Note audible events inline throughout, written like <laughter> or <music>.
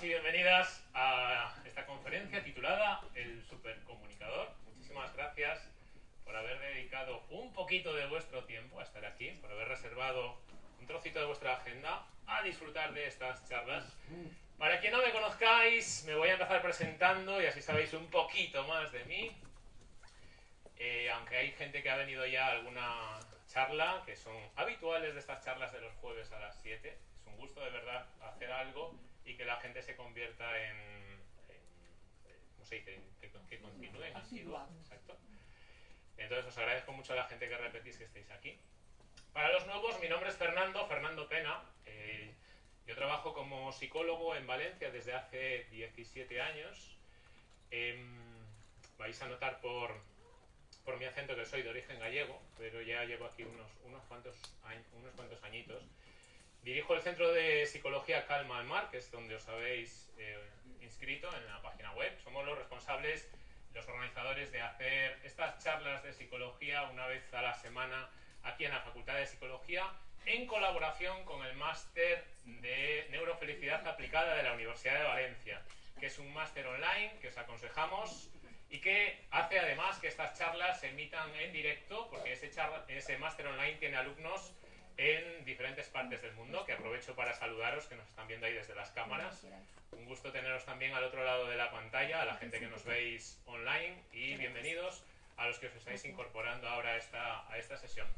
Bienvenidos y bienvenidas a esta conferencia titulada El Supercomunicador. Muchísimas gracias por haber dedicado un poquito de vuestro tiempo a estar aquí, por haber reservado un trocito de vuestra agenda a disfrutar de estas charlas. Para quien no me conozcáis, me voy a empezar presentando y así sabéis un poquito más de mí. Eh, aunque hay gente que ha venido ya a alguna charla, que son habituales de estas charlas de los jueves a las 7. Es un gusto de verdad hacer algo y que la gente se convierta en, ¿cómo se dice? Que, que continúen Exacto. Entonces os agradezco mucho a la gente que repetís que estéis aquí. Para los nuevos, mi nombre es Fernando, Fernando Pena. Eh, yo trabajo como psicólogo en Valencia desde hace 17 años. Em, vais a notar por, por mi acento que soy de origen gallego, pero ya llevo aquí unos, unos, cuantos, unos cuantos añitos. Dirijo el Centro de Psicología Calma al Mar, que es donde os habéis eh, inscrito en la página web. Somos los responsables, los organizadores de hacer estas charlas de psicología una vez a la semana aquí en la Facultad de Psicología, en colaboración con el máster de Neurofelicidad Aplicada de la Universidad de Valencia, que es un máster online que os aconsejamos y que hace además que estas charlas se emitan en directo, porque ese, ese máster online tiene alumnos en diferentes partes del mundo, que aprovecho para saludaros, que nos están viendo ahí desde las cámaras. Un gusto teneros también al otro lado de la pantalla, a la gente que nos veis online, y bienvenidos a los que os estáis incorporando ahora a esta, a esta sesión.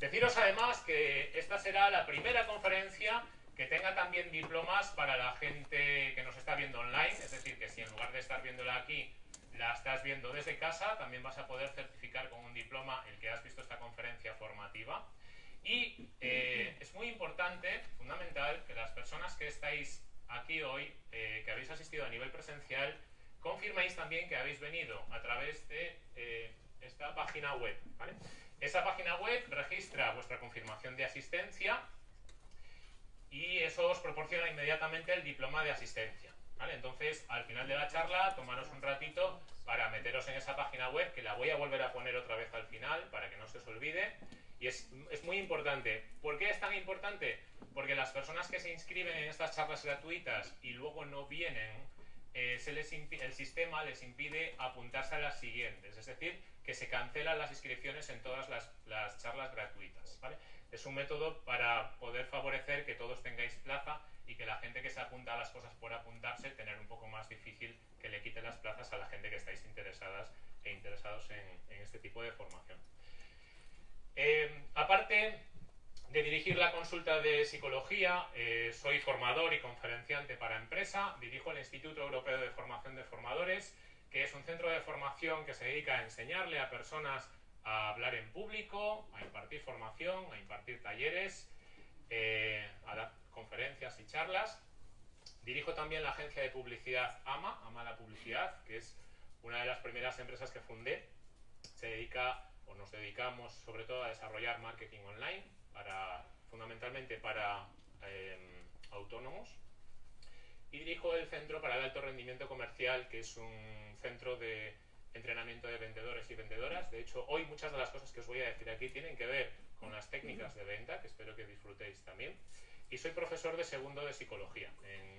Deciros además que esta será la primera conferencia que tenga también diplomas para la gente que nos está viendo online, es decir, que si en lugar de estar viéndola aquí la estás viendo desde casa, también vas a poder certificar con un diploma el que has visto esta conferencia formativa. Y eh, es muy importante, fundamental, que las personas que estáis aquí hoy, eh, que habéis asistido a nivel presencial, confirméis también que habéis venido a través de eh, esta página web. Esa página web registra vuestra confirmación de asistencia y eso os proporciona inmediatamente el diploma de asistencia. Entonces, al final de la charla, tomaros un ratito para meteros en esa página web, que la voy a volver a poner otra vez al final, para que no se os olvide. Es, muy importante. ¿Por qué es tan importante? Porque las personas que se inscriben en estas charlas gratuitas y luego no vienen, eh, el sistema les impide apuntarse a las siguientes. Es decir, que se cancelan las inscripciones en todas las, las charlas gratuitas. Es un método para poder favorecer que todos tengáis plaza y que la gente que se apunta a las cosas por apuntarse, tener un poco más difícil que le quite las plazas a la gente que estáis interesadas e interesados en, este tipo de formación. Eh, aparte de dirigir la consulta de psicología, eh, soy formador y conferenciante para empresa, dirijo el Instituto Europeo de Formación de Formadores, que es un centro de formación que se dedica a enseñarle a personas a hablar en público, a impartir formación, a impartir talleres, eh, a dar conferencias y charlas. Dirijo también la agencia de publicidad AMA, AMA la Publicidad, que es una de las primeras empresas que fundé. Se dedica, o nos dedicamos sobre todo a desarrollar marketing online, para, fundamentalmente para em, autónomos. Y dirijo el Centro para el Alto Rendimiento Comercial, que es un centro de entrenamiento de vendedores y vendedoras. De hecho, hoy muchas de las cosas que os voy a decir aquí tienen que ver con las técnicas de venta, que espero que disfrutéis también. Y soy profesor de segundo de psicología en,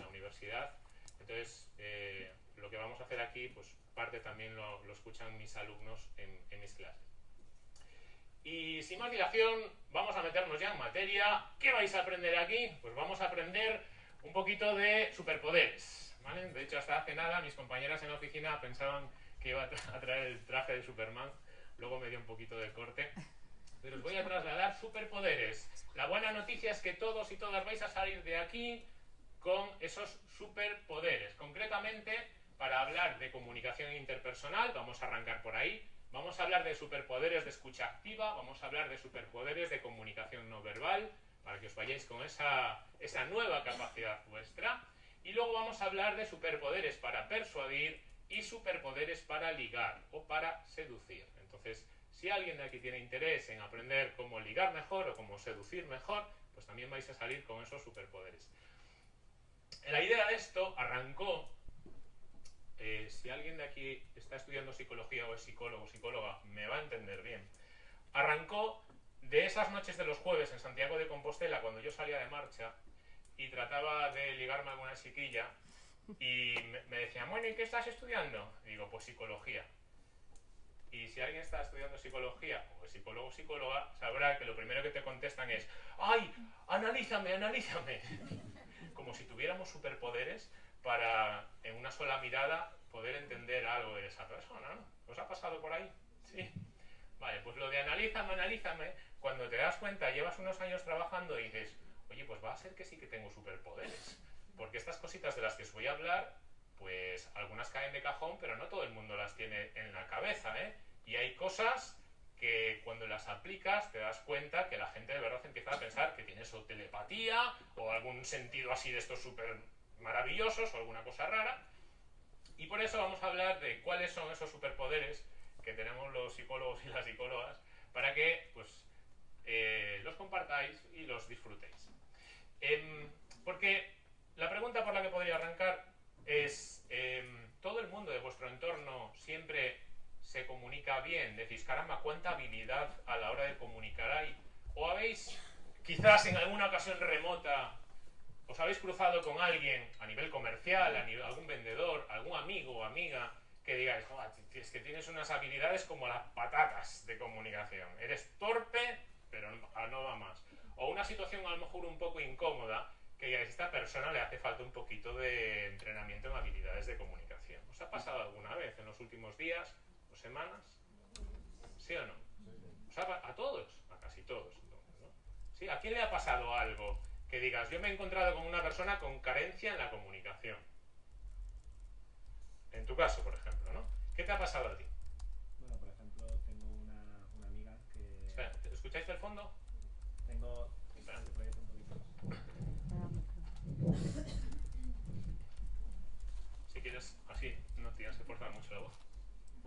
la universidad. Entonces, eh, lo que vamos a hacer aquí, pues parte también lo, escuchan mis alumnos en, mis clases. Y sin más dilación, vamos a meternos ya en materia. ¿Qué vais a aprender aquí? Pues vamos a aprender un poquito de superpoderes. De hecho, hasta hace nada mis compañeras en la oficina pensaban que iba a traer el traje de Superman. Luego me dio un poquito de corte pero os voy a trasladar superpoderes. La buena noticia es que todos y todas vais a salir de aquí con esos superpoderes. Concretamente, para hablar de comunicación interpersonal, vamos a arrancar por ahí, vamos a hablar de superpoderes de escucha activa, vamos a hablar de superpoderes de comunicación no verbal, para que os vayáis con esa, nueva capacidad vuestra. Y luego vamos a hablar de superpoderes para persuadir y superpoderes para ligar o para seducir. Entonces, si alguien de aquí tiene interés en aprender cómo ligar mejor o cómo seducir mejor, pues también vais a salir con esos superpoderes. La idea de esto arrancó, eh, si alguien de aquí está estudiando psicología o es psicólogo o psicóloga, me va a entender bien, arrancó de esas noches de los jueves en Santiago de Compostela, cuando yo salía de marcha, y trataba de ligarme a alguna chiquilla y me decían, bueno, ¿y qué estás estudiando? Digo, pues psicología. Y si alguien está estudiando psicología o es psicólogo o psicóloga, sabrá que lo primero que te contestan es, ¡ay! ¡Analízame, analízame! Como si tuviéramos superpoderes para, en una sola mirada, poder entender algo de esa persona, ¿no? ¿Os ha pasado por ahí? Sí. Vale, pues lo de analízame, analízame, cuando te das cuenta, llevas unos años trabajando y dices, oye, pues va a ser que sí que tengo superpoderes. Porque estas cositas de las que os voy a hablar, pues algunas caen de cajón, pero no todo el mundo las tiene en la cabeza, ¿eh? Y hay cosas que cuando las aplicas te das cuenta que la gente de verdad empieza a pensar que tienes o telepatía o algún sentido así de estos súper maravillosos o alguna cosa rara. Y por eso vamos a hablar de cuáles son esos superpoderes que tenemos los psicólogos y las psicólogas para que pues, eh, los compartáis y los disfrutéis. Em, porque la pregunta por la que podría arrancar es, em, ¿todo el mundo de vuestro entorno siempre se comunica bien? Decís, caramba, ¿cuánta habilidad a la hora de comunicar hay? ¿O habéis, quizás en alguna ocasión remota, os habéis cruzado con alguien a nivel comercial, algún vendedor, algún amigo o amiga, que digáis, es que tienes unas habilidades como las patatas de comunicación. Eres torpe, pero no va más. O una situación a lo mejor un poco incómoda, que a esta persona le hace falta un poquito de entrenamiento en habilidades de comunicación. ¿Os ha pasado alguna vez en los últimos días semanas? ¿Sí o no? a todos, a casi todos. ¿Sí? ¿A quién le ha pasado algo que digas, yo me he encontrado con una persona con carencia en la comunicación? En tu caso, por ejemplo, ¿no? ¿Qué te ha pasado a ti? Bueno, por ejemplo, tengo una, una amiga que... Espera, ¿escucháis del fondo? Tengo... Espera. Si quieres, así no tienes que forzar mucho la voz.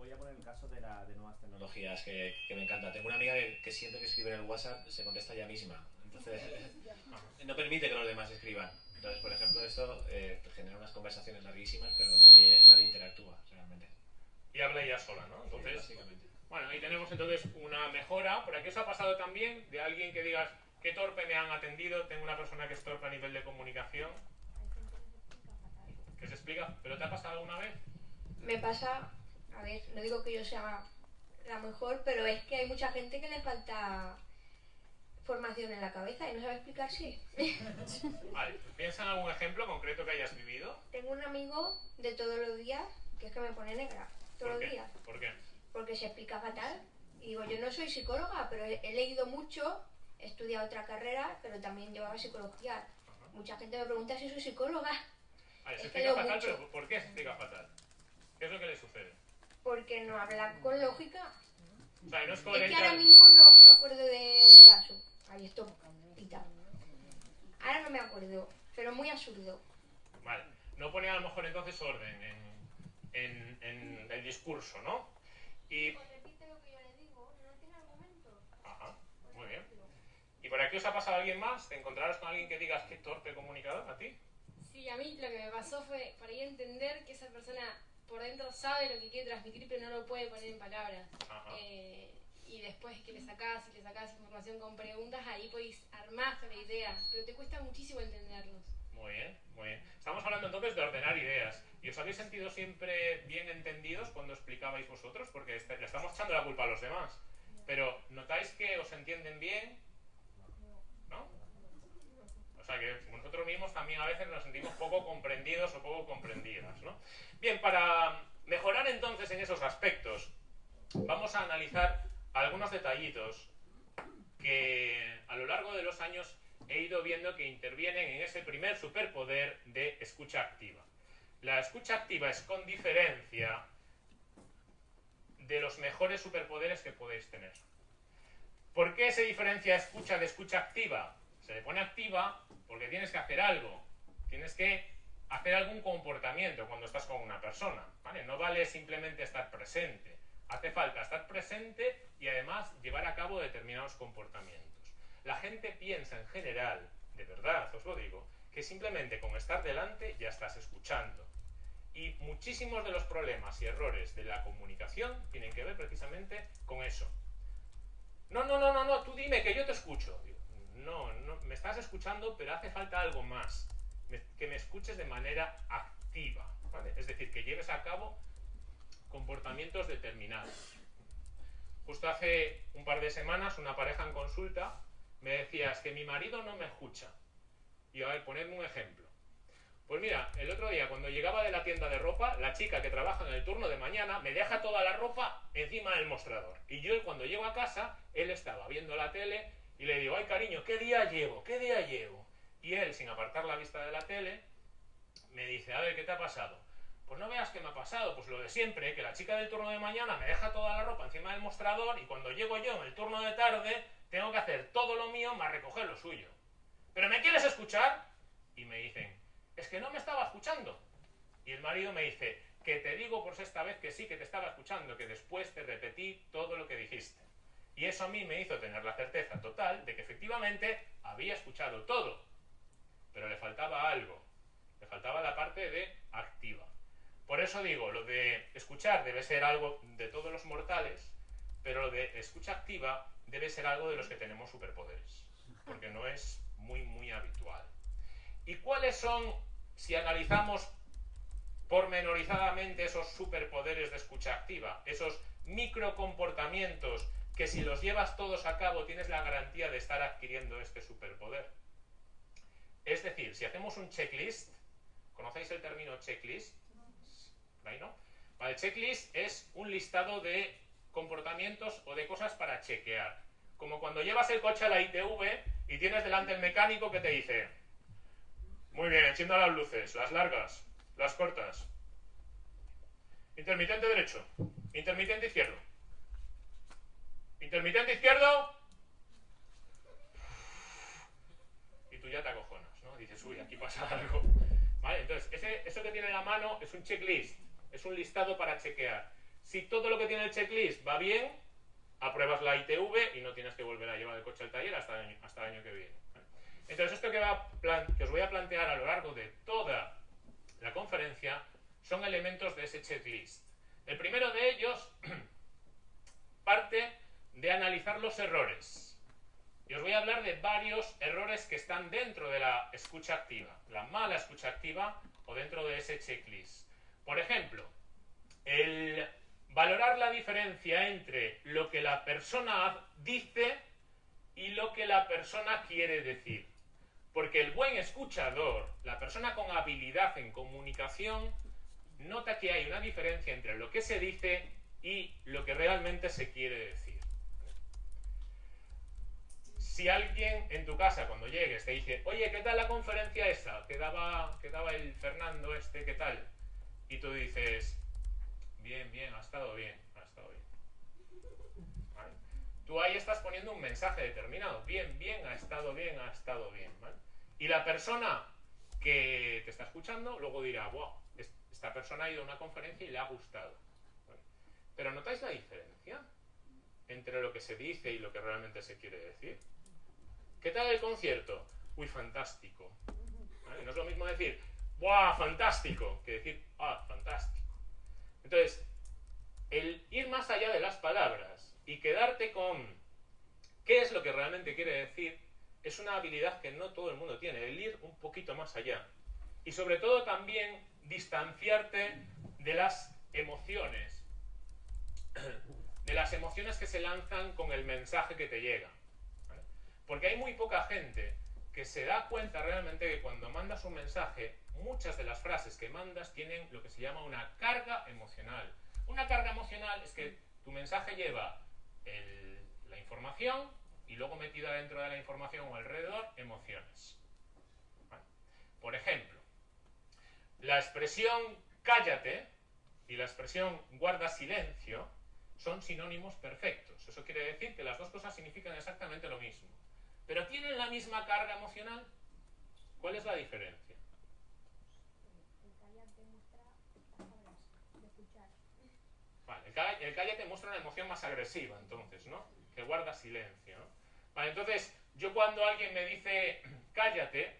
Voy a poner el caso de, la, de nuevas tecnologías. que, que me encanta. Tengo una amiga que, que siempre que escribe en el WhatsApp se contesta ella misma. Entonces, <laughs> no permite que los demás escriban. Entonces, por ejemplo, esto eh, genera unas conversaciones larguísimas, pero nadie, nadie interactúa realmente. Y habla ella sola, ¿no? Sí, Entonces, básicamente. bueno, ahí tenemos entonces una mejora. ¿Por aquí os ha pasado también de alguien que digas, qué torpe me han atendido? Tengo una persona que es torpe a nivel de comunicación. Que se explica, ¿pero te ha pasado alguna vez? Me pasa, a ver, no digo que yo sea la mejor, pero es que hay mucha gente que le falta formación en la cabeza y no sabe explicarse. <laughs> Vale, pues piensa en algún ejemplo concreto que hayas vivido. Tengo un amigo de todos los días que es que me pone negra, todos ¿Por los qué? días, ¿Por qué? porque se explica fatal. Y digo, yo no soy psicóloga, pero he, leído mucho, he estudiado otra carrera, pero también llevaba psicología. Mucha gente me pregunta si soy psicóloga, Vale, se Es que explica fatal, mucho. pero ¿por qué se explica fatal? ¿Qué es lo que le sucede? Porque no habla con lógica. Es Es que ahora mismo no me acuerdo de un caso. Ahí esto pita. Ahora no me acuerdo, pero muy absurdo. Vale, no pone a lo mejor entonces orden en, en- en el discurso, ¿no? Y... repite lo que yo le digo, no tiene argumento. Ajá, muy bien. ¿Y por aquí os ha pasado alguien más? ¿Te encontrarás con alguien que digas qué torpe comunicador a ti? Sí, a mí lo que me pasó fue por ahí entender que esa persona por dentro sabe lo que quiere transmitir, pero no lo puede poner en palabras. Eh, y después que le sacás y le sacás información con preguntas, ahí podéis armar la idea, pero te cuesta muchísimo entenderlos. Muy bien, muy bien. Estamos hablando entonces de ordenar ideas. ¿Y os habéis sentido siempre bien entendidos cuando explicabais vosotros? Porque est- le estamos echando la culpa a los demás. Pero ¿notáis que os entienden bien? Sea que nosotros mismos también a veces nos sentimos poco comprendidos o poco comprendidas, ¿no? Bien, para mejorar entonces en esos aspectos, vamos a analizar algunos detallitos que a lo largo de los años he ido viendo que intervienen en ese primer superpoder de escucha activa. La escucha activa es con diferencia de los mejores superpoderes que podéis tener. ¿Por qué se diferencia escucha de escucha activa? Se le pone activa porque tienes que hacer algo, tienes que hacer algún comportamiento cuando estás con una persona, ¿vale? No vale simplemente estar presente, hace falta estar presente y además llevar a cabo determinados comportamientos. La gente piensa en general, de verdad os lo digo, que simplemente con estar delante ya estás escuchando. Y muchísimos de los problemas y errores de la comunicación tienen que ver precisamente con eso. No, no, no, no, no, tú dime que yo te escucho. No, no, me estás escuchando, pero hace falta algo más, que me escuches de manera activa, ¿vale? Es decir, que lleves a cabo comportamientos determinados. Justo hace un par de semanas una pareja en consulta me decía, que mi marido no me escucha. Y a ver, ponerme un ejemplo. Pues mira, el otro día cuando llegaba de la tienda de ropa, la chica que trabaja en el turno de mañana me deja toda la ropa encima del mostrador. Y yo cuando llego a casa, él estaba viendo la tele y le digo, ay cariño, ¿qué día llevo? ¿Qué día llevo? Y él, sin apartar la vista de la tele, me dice, a ver, ¿qué te ha pasado? Pues no veas qué me ha pasado, pues lo de siempre, que la chica del turno de mañana me deja toda la ropa encima del mostrador y cuando llego yo en el turno de tarde, tengo que hacer todo lo mío más recoger lo suyo. ¿Pero me quieres escuchar? Y me dicen, es que no me estaba escuchando. Y el marido me dice, que te digo por sexta vez que sí, que te estaba escuchando, que después te repetí todo lo que dijiste. Y eso a mí me hizo tener la certeza total de que efectivamente había escuchado todo. Pero le faltaba algo. Le faltaba la parte de activa. Por eso digo, lo de escuchar debe ser algo de todos los mortales, pero lo de escucha activa debe ser algo de los que tenemos superpoderes. Porque no es muy, muy habitual. ¿Y cuáles son, si analizamos pormenorizadamente esos superpoderes de escucha activa, esos microcomportamientos que si los llevas todos a cabo tienes la garantía de estar adquiriendo este superpoder? Es decir, si hacemos un checklist, ¿conocéis el término checklist? ¿Ahí no? Vale, checklist es un listado de comportamientos o de cosas para chequear. Como cuando llevas el coche a la ITV y tienes delante el mecánico que te dice, muy bien, encienda las luces, las largas, las cortas. Intermitente derecho, intermitente izquierdo. Intermitente izquierdo. Y tú ya te acojonas, ¿no? Dices, uy, aquí pasa algo. ¿Vale? Entonces, ese, eso que tiene en la mano es un checklist, es un listado para chequear. Si todo lo que tiene el checklist va bien, apruebas la ITV y no tienes que volver a llevar el coche al taller hasta hasta el año que viene. Entonces, esto que, os voy a plantear a lo largo de toda la conferencia son elementos de ese checklist. El primero de ellos <clears throat> parte de analizar los errores. Y os voy a hablar de varios errores que están dentro de la escucha activa, la mala escucha activa o dentro de ese checklist. Por ejemplo, el valorar la diferencia entre lo que la persona dice y lo que la persona quiere decir. Porque el buen escuchador, la persona con habilidad en comunicación, nota que hay una diferencia entre lo que se dice y lo que realmente se quiere decir. Si alguien en tu casa cuando llegues te dice, oye, ¿qué tal la conferencia esa? Que daba, que daba el Fernando este, ¿qué tal? Y tú dices, bien, bien, ha estado bien, ha estado bien. Tú ahí estás poniendo un mensaje determinado, bien, bien, ha estado bien, ha estado bien. Y la persona que te está escuchando luego dirá, wow, esta persona ha ido a una conferencia y le ha gustado. Pero ¿notáis la diferencia entre lo que se dice y lo que realmente se quiere decir? ¿Qué tal el concierto? Uy, fantástico. No es lo mismo decir, ¡buah, fantástico! que decir, ¡ah, fantástico! Entonces, el ir más allá de las palabras y quedarte con qué es lo que realmente quiere decir es una habilidad que no todo el mundo tiene, el ir un poquito más allá. Y sobre todo también distanciarte de las emociones, de las emociones que se lanzan con el mensaje que te llega. Porque hay muy poca gente que se da cuenta realmente que cuando mandas un mensaje, muchas de las frases que mandas tienen lo que se llama una carga emocional. Una carga emocional es que tu mensaje lleva la información, y luego metida dentro de la información o alrededor emociones. Por ejemplo, la expresión cállate y la expresión guarda silencio son sinónimos perfectos. Eso quiere decir que las dos cosas significan exactamente lo mismo. Pero tienen la misma carga emocional. ¿Cuál es la diferencia? Vale, el cállate muestra una emoción más agresiva, entonces, ¿no? Que guarda silencio, entonces, yo cuando alguien me dice <clears throat> cállate,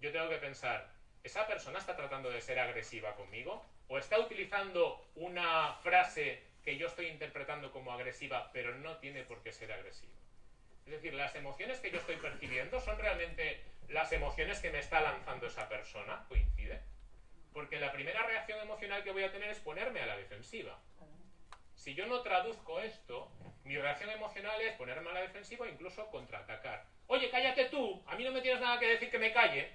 yo tengo que pensar, ¿esa persona está tratando de ser agresiva conmigo? ¿O está utilizando una frase que yo estoy interpretando como agresiva, pero no tiene por qué ser agresiva? Es decir, las emociones que yo estoy percibiendo son realmente las emociones que me está lanzando esa persona, coincide. Porque la primera reacción emocional que voy a tener es ponerme a la defensiva. Si yo no traduzco esto, mi reacción emocional es ponerme a la defensiva e incluso contraatacar. Oye, cállate tú, a mí no me tienes nada que decir que me calle.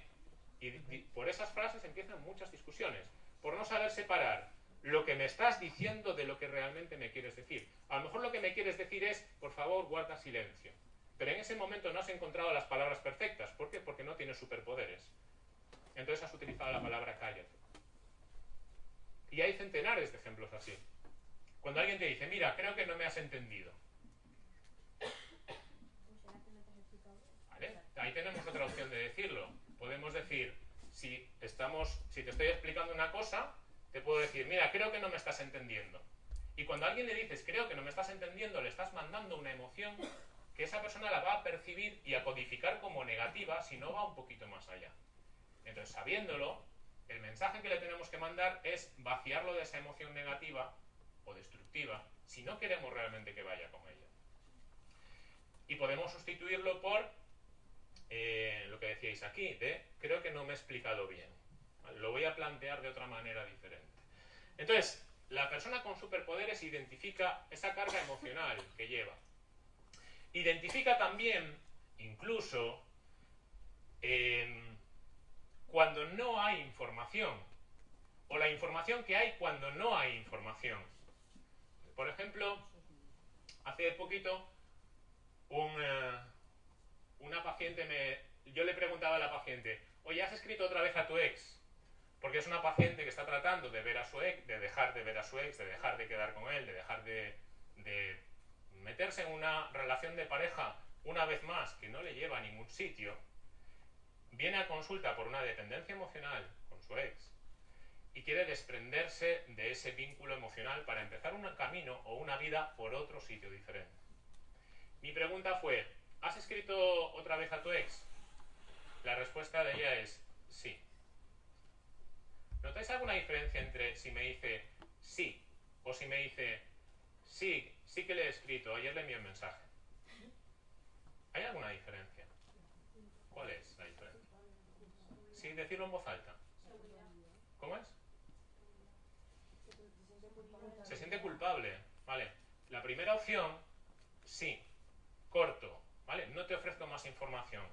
Y, por esas frases empiezan muchas discusiones, por no saber separar lo que me estás diciendo de lo que realmente me quieres decir. A lo mejor lo que me quieres decir es, por favor, guarda silencio. Pero en ese momento no has encontrado las palabras perfectas. ¿Por qué? Porque no tienes superpoderes. Entonces has utilizado la palabra cállate. Y hay centenares de ejemplos así. Cuando alguien te dice, mira, creo que no me has entendido. ¿Vale? Ahí tenemos otra opción de decirlo. Podemos decir, si estamos, si te estoy explicando una cosa, te puedo decir, mira, creo que no me estás entendiendo. Y cuando alguien le dices, creo que no me estás entendiendo, le estás mandando una emoción esa persona la va a percibir y a codificar como negativa si no va un poquito más allá. Entonces, sabiéndolo, el mensaje que le tenemos que mandar es vaciarlo de esa emoción negativa o destructiva si no queremos realmente que vaya con ella. Y podemos sustituirlo por eh, lo que decíais aquí, de creo que no me he explicado bien. Lo voy a plantear de otra manera diferente. Entonces, la persona con superpoderes identifica esa carga emocional que lleva. Identifica también, incluso, eh, cuando no hay información, o la información que hay cuando no hay información. Por ejemplo, hace poquito, un, uh, una paciente me... Yo le preguntaba a la paciente, oye, ¿has escrito otra vez a tu ex? Porque es una paciente que está tratando de ver a su ex, de dejar de ver a su ex, de dejar de quedar con él, de dejar de, de meterse en una relación de pareja una vez más que no le lleva a ningún sitio, viene a consulta por una dependencia emocional con su ex y quiere desprenderse de ese vínculo emocional para empezar un camino o una vida por otro sitio diferente. Mi pregunta fue, ¿has escrito otra vez a tu ex? La respuesta de ella es sí. ¿Notáis alguna diferencia entre si me dice sí o si me dice sí, sí que le he escrito, ayer le envié un mensaje? ¿Hay alguna diferencia? ¿Cuál es la diferencia? Sí, decirlo en voz alta. ¿Cómo es? Se siente culpable. Vale. La primera opción, sí. Corto. ¿Vale? No te ofrezco más información.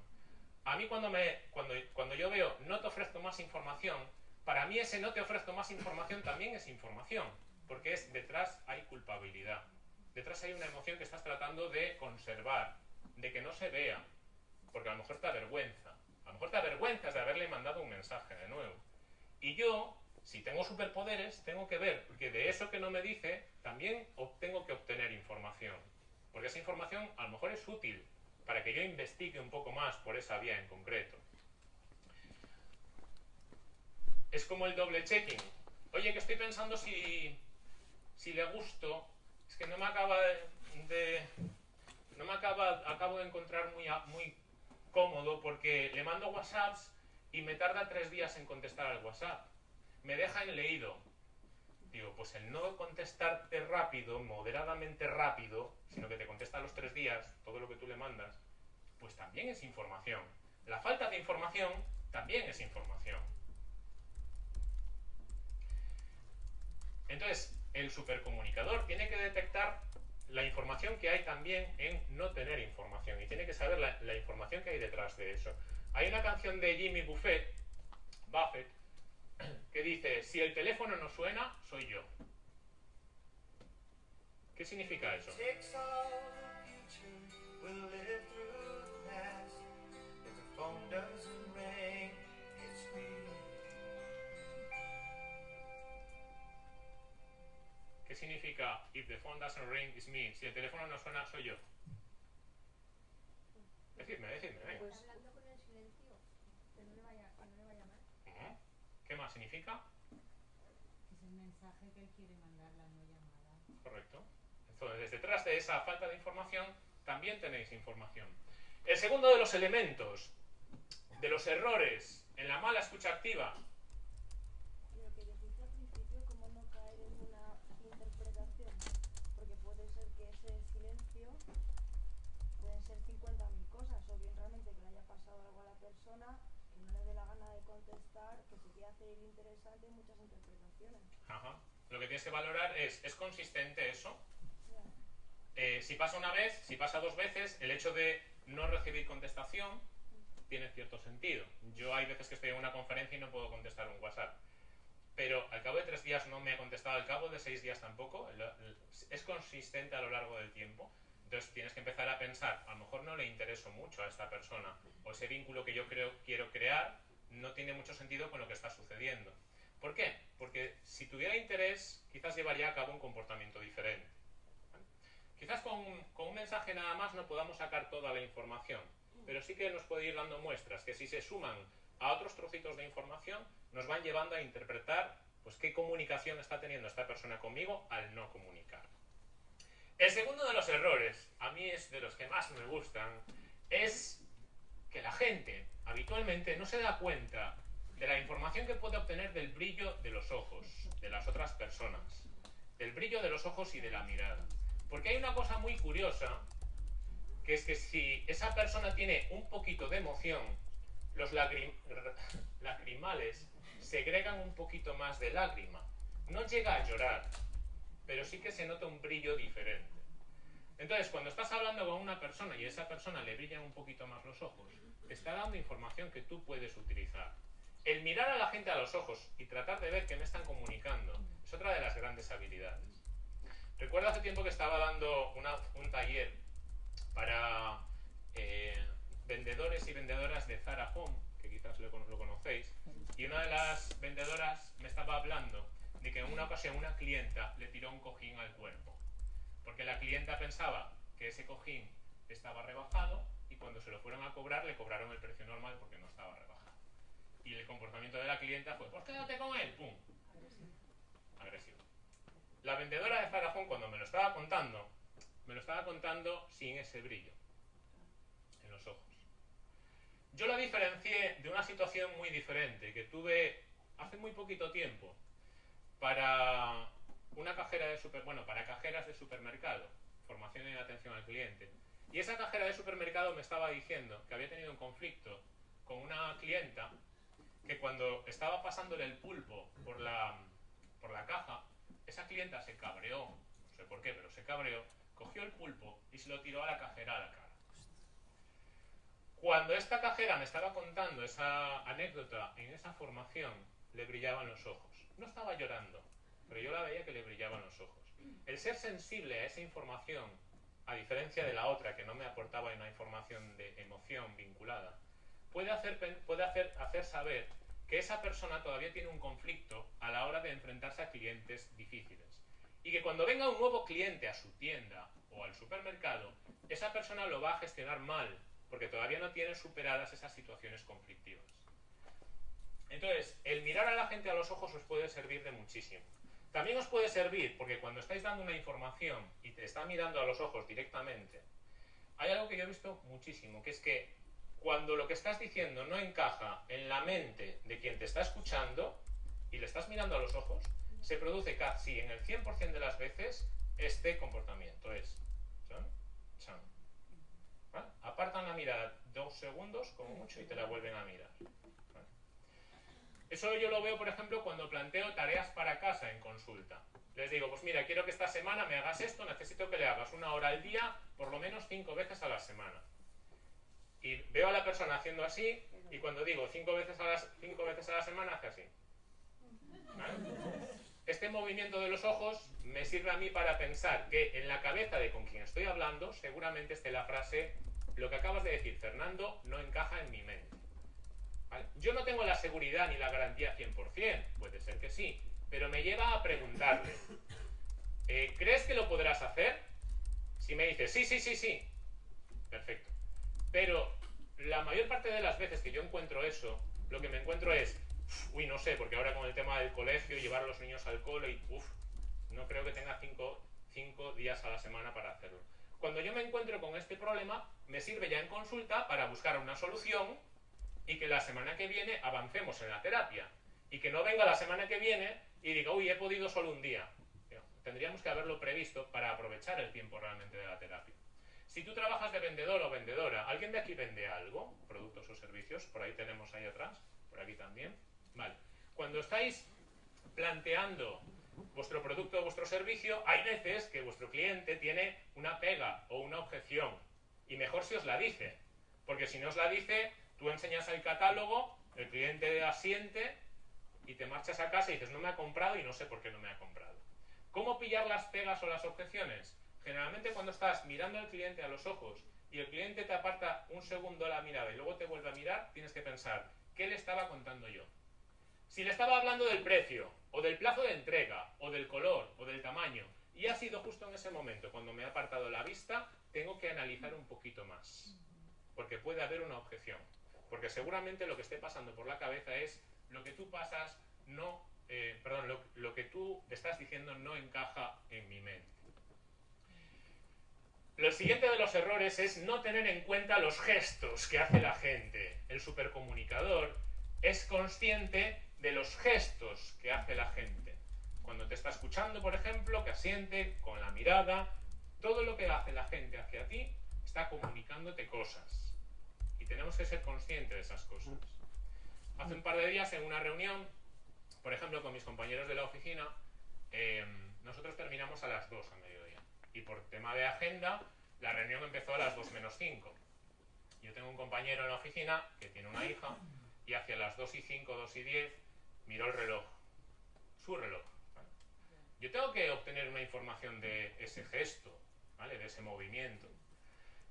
A mí cuando, me, cuando, cuando yo veo no te ofrezco más información, para mí ese no te ofrezco más información también es información. Porque es detrás hay culpabilidad. Detrás hay una emoción que estás tratando de conservar, de que no se vea. Porque a lo mejor te avergüenza. A lo mejor te avergüenzas de haberle mandado un mensaje de nuevo. Y yo, si tengo superpoderes, tengo que ver que de eso que no me dice, también tengo que obtener información. Porque esa información a lo mejor es útil para que yo investigue un poco más por esa vía en concreto. Es como el doble checking. Oye, que estoy pensando si, si le gusto, es que no me acaba de, no me acaba, acabo de encontrar muy, muy cómodo porque le mando WhatsApps y me tarda tres días en contestar al WhatsApp. Me deja en leído. Digo, pues el no contestarte rápido, moderadamente rápido, sino que te contesta a los tres días todo lo que tú le mandas, pues también es información. La falta de información también es información. Entonces, el supercomunicador tiene que detectar la información que hay también en no tener información y tiene que saber la, información que hay detrás de eso. Hay una canción de Jimmy Buffett, Buffett <clears throat> que dice, si el teléfono no suena, soy yo. ¿Qué significa eso? Significa if the phone doesn't ring it's me? Si el teléfono no suena, soy yo. Decidme, decidme, venga. Pues hablando con el silencio, que no le vaya, que no le vaya mal. Ujú. ¿Qué más significa? Es el mensaje que él quiere mandar, la no llamada. Correcto. Entonces, detrás de esa falta de información, también tenéis información. El segundo de los elementos de los errores en la mala escucha activa Lo que dijiste al principio, cómo no caer en una interpretación, porque puede ser que ese silencio pueden ser 50.000 cosas, o bien realmente que le haya pasado algo a la persona, que no le dé la gana de contestar, que se quiera hacer interesante muchas interpretaciones. Ajá. Lo que tienes que valorar es, ¿es consistente eso? Ya. Eh, si pasa una vez, si pasa dos veces, el hecho de no recibir contestación tiene cierto sentido. Yo hay veces que estoy en una conferencia y no puedo contestar un WhatsApp. Pero al cabo de tres días no me ha contestado, al cabo de seis días tampoco. es consistente a lo largo del tiempo. Entonces tienes que empezar a pensar, a lo mejor no le intereso mucho a esta persona, o ese vínculo que yo creo, quiero crear no tiene mucho sentido con lo que está sucediendo. ¿Por qué? Porque si tuviera interés, quizás llevaría a cabo un comportamiento diferente. Quizás con, con un mensaje nada más no podamos sacar toda la información, pero sí que nos puede ir dando muestras que si se suman a otros trocitos de información, nos van llevando a interpretar pues, qué comunicación está teniendo esta persona conmigo al no comunicar. El segundo de los errores, a mí es de los que más me gustan, es que la gente habitualmente no se da cuenta de la información que puede obtener del brillo de los ojos de las otras personas, del brillo de los ojos y de la mirada. Porque hay una cosa muy curiosa, que es que si esa persona tiene un poquito de emoción, los lagrim- <laughs> lacrimales segregan un poquito más de lágrima. No llega a llorar, pero sí que se nota un brillo diferente. Entonces, cuando estás hablando con una persona y a esa persona le brillan un poquito más los ojos, te está dando información que tú puedes utilizar. El mirar a la gente a los ojos y tratar de ver qué me están comunicando es otra de las grandes habilidades. Recuerdo hace tiempo que estaba dando una- un taller para eh, vendedores y vendedoras de Zara Home, que quizás lo, lo conocéis, y una de las vendedoras me estaba hablando de que en una ocasión una clienta le tiró un cojín al cuerpo, porque la clienta pensaba que ese cojín estaba rebajado y cuando se lo fueron a cobrar le cobraron el precio normal porque no estaba rebajado. Y el comportamiento de la clienta fue, pues quédate con él, ¡pum! Agresivo. La vendedora de Home cuando me lo estaba contando, me lo estaba contando sin ese brillo en los ojos. Yo la diferencié de una situación muy diferente que tuve hace muy poquito tiempo para una cajera de super, bueno, para cajeras de supermercado, formación y atención al cliente. Y esa cajera de supermercado me estaba diciendo que había tenido un conflicto con una clienta que cuando estaba pasándole el pulpo por la, por la caja, esa clienta se cabreó, no sé por qué, pero se cabreó, cogió el pulpo y se lo tiró a la cajera a la cara. Cuando esta cajera me estaba contando esa anécdota en esa formación, le brillaban los ojos. No estaba llorando, pero yo la veía que le brillaban los ojos. El ser sensible a esa información, a diferencia de la otra que no me aportaba una información de emoción vinculada, puede hacer, puede hacer, hacer saber que esa persona todavía tiene un conflicto a la hora de enfrentarse a clientes difíciles. Y que cuando venga un nuevo cliente a su tienda o al supermercado, esa persona lo va a gestionar mal, porque todavía no tiene superadas esas situaciones conflictivas. Entonces, el mirar a la gente a los ojos os puede servir de muchísimo. También os puede servir porque cuando estáis dando una información y te está mirando a los ojos directamente, hay algo que yo he visto muchísimo, que es que cuando lo que estás diciendo no encaja en la mente de quien te está escuchando y le estás mirando a los ojos, se produce casi en el 100% de las veces este comportamiento. Es. Apartan la mirada dos segundos como mucho y te la vuelven a mirar. Eso yo lo veo, por ejemplo, cuando planteo tareas para casa en consulta. Les digo, pues mira, quiero que esta semana me hagas esto, necesito que le hagas una hora al día, por lo menos cinco veces a la semana. Y veo a la persona haciendo así, y cuando digo cinco veces a la, cinco veces a la semana, hace así. Este movimiento de los ojos me sirve a mí para pensar que en la cabeza de con quien estoy hablando seguramente esté la frase, lo que acabas de decir, Fernando, no encaja en mi mente. ¿Vale? Yo no tengo la seguridad ni la garantía 100%, puede ser que sí, pero me lleva a preguntarle, <laughs> eh, ¿crees que lo podrás hacer? Si me dice, sí, sí, sí, sí, perfecto. Pero la mayor parte de las veces que yo encuentro eso, lo que me encuentro es, uy, no sé, porque ahora con el tema del colegio, llevar a los niños al cole y, uff, no creo que tenga cinco, cinco días a la semana para hacerlo. Cuando yo me encuentro con este problema, me sirve ya en consulta para buscar una solución y que la semana que viene avancemos en la terapia. Y que no venga la semana que viene y diga, uy, he podido solo un día. Tendríamos que haberlo previsto para aprovechar el tiempo realmente de la terapia. Si tú trabajas de vendedor o vendedora, ¿alguien de aquí vende algo? Productos o servicios, por ahí tenemos ahí atrás, por aquí también. Vale. Cuando estáis planteando vuestro producto o vuestro servicio, hay veces que vuestro cliente tiene una pega o una objeción. Y mejor si os la dice. Porque si no os la dice, tú enseñas el catálogo, el cliente asiente y te marchas a casa y dices, no me ha comprado y no sé por qué no me ha comprado. ¿Cómo pillar las pegas o las objeciones? Generalmente cuando estás mirando al cliente a los ojos y el cliente te aparta un segundo la mirada y luego te vuelve a mirar, tienes que pensar, ¿qué le estaba contando yo? Si le estaba hablando del precio, o del plazo de entrega, o del color, o del tamaño, y ha sido justo en ese momento cuando me ha apartado la vista, tengo que analizar un poquito más. Porque puede haber una objeción. Porque seguramente lo que esté pasando por la cabeza es lo que tú pasas no, eh, perdón, lo, lo que tú estás diciendo no encaja en mi mente. Lo siguiente de los errores es no tener en cuenta los gestos que hace la gente. El supercomunicador es consciente de los gestos que hace la gente. Cuando te está escuchando, por ejemplo, que asiente con la mirada, todo lo que hace la gente hacia ti está comunicándote cosas. Tenemos que ser conscientes de esas cosas. Hace un par de días en una reunión, por ejemplo, con mis compañeros de la oficina, eh, nosotros terminamos a las 2 a mediodía. Y por tema de agenda, la reunión empezó a las 2 menos 5. Yo tengo un compañero en la oficina que tiene una hija y hacia las 2 y 5, 2 y 10 miró el reloj, su reloj. ¿vale? Yo tengo que obtener una información de ese gesto, ¿vale? de ese movimiento.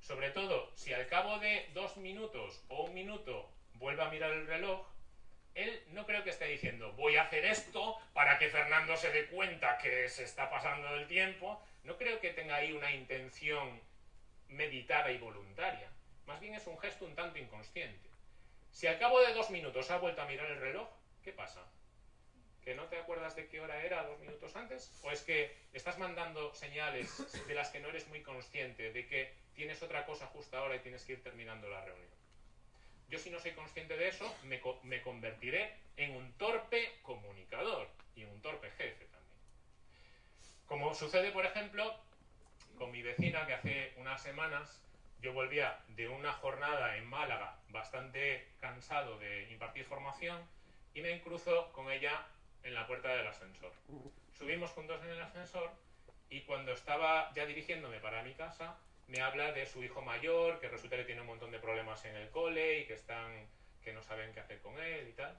Sobre todo, si al cabo de dos minutos o un minuto vuelve a mirar el reloj, él no creo que esté diciendo voy a hacer esto para que Fernando se dé cuenta que se está pasando el tiempo. No creo que tenga ahí una intención meditada y voluntaria. Más bien es un gesto un tanto inconsciente. Si al cabo de dos minutos ha vuelto a mirar el reloj, ¿qué pasa? ¿Que no te acuerdas de qué hora era dos minutos antes? ¿O es que estás mandando señales de las que no eres muy consciente, de que tienes otra cosa justo ahora y tienes que ir terminando la reunión? Yo si no soy consciente de eso, me, co me convertiré en un torpe comunicador y un torpe jefe también. Como sucede, por ejemplo, con mi vecina que hace unas semanas yo volvía de una jornada en Málaga bastante cansado de impartir formación y me cruzo con ella en la puerta del ascensor. Subimos juntos en el ascensor y cuando estaba ya dirigiéndome para mi casa me habla de su hijo mayor, que resulta que tiene un montón de problemas en el cole y que están que no saben qué hacer con él y tal.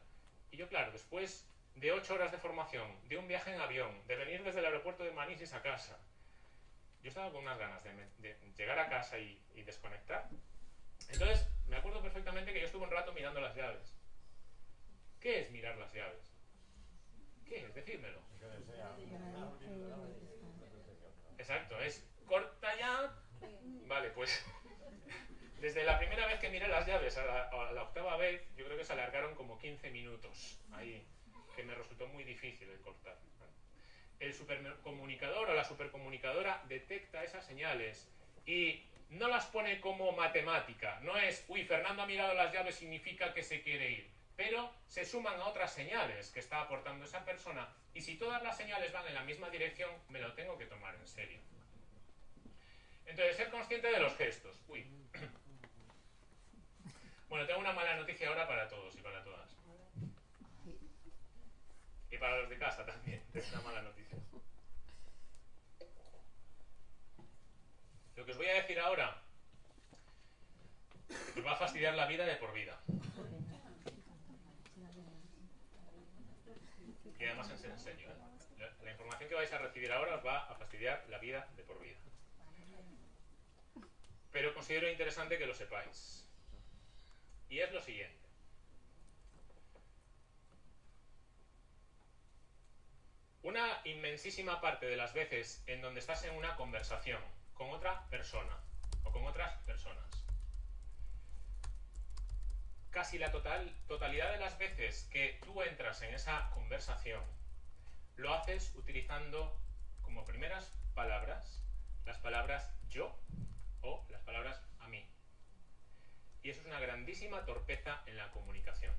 Y yo, claro, después de ocho horas de formación, de un viaje en avión, de venir desde el aeropuerto de Manises a casa, yo estaba con unas ganas de, de llegar a casa y, y, desconectar. Entonces, me acuerdo perfectamente que yo estuve un rato mirando las llaves. ¿Qué es mirar las llaves? ¿Qué es? Decídmelo. Exacto, es corta ya. Vale, pues <laughs> desde la primera vez que miré las llaves a la, octava vez, yo creo que se alargaron como 15 minutos ahí, que me resultó muy difícil el cortar. El supercomunicador o la supercomunicadora detecta esas señales y no las pone como matemática. No es, uy, Fernando ha mirado las llaves, significa que se quiere ir. Pero se suman a otras señales que está aportando esa persona y si todas las señales van en la misma dirección, me lo tengo que tomar en serio. Entonces, ser consciente de los gestos. Uy. <coughs> Bueno, tengo una mala noticia ahora para todos y para todas. Y para los de casa también, <laughs> es una mala noticia. Lo que os voy a decir ahora os va a fastidiar la vida de por vida. Y además en serio. ¿eh? La, información que vais a recibir ahora os va a fastidiar la vida. Pero considero interesante que lo sepáis. Y es lo siguiente. Una inmensísima parte de las veces en donde estás en una conversación con otra persona o con otras personas, casi la total, totalidad de las veces que tú entras en esa conversación, lo haces utilizando como primeras palabras las palabras yo las palabras a mí. Y eso es una grandísima torpeza en la comunicación.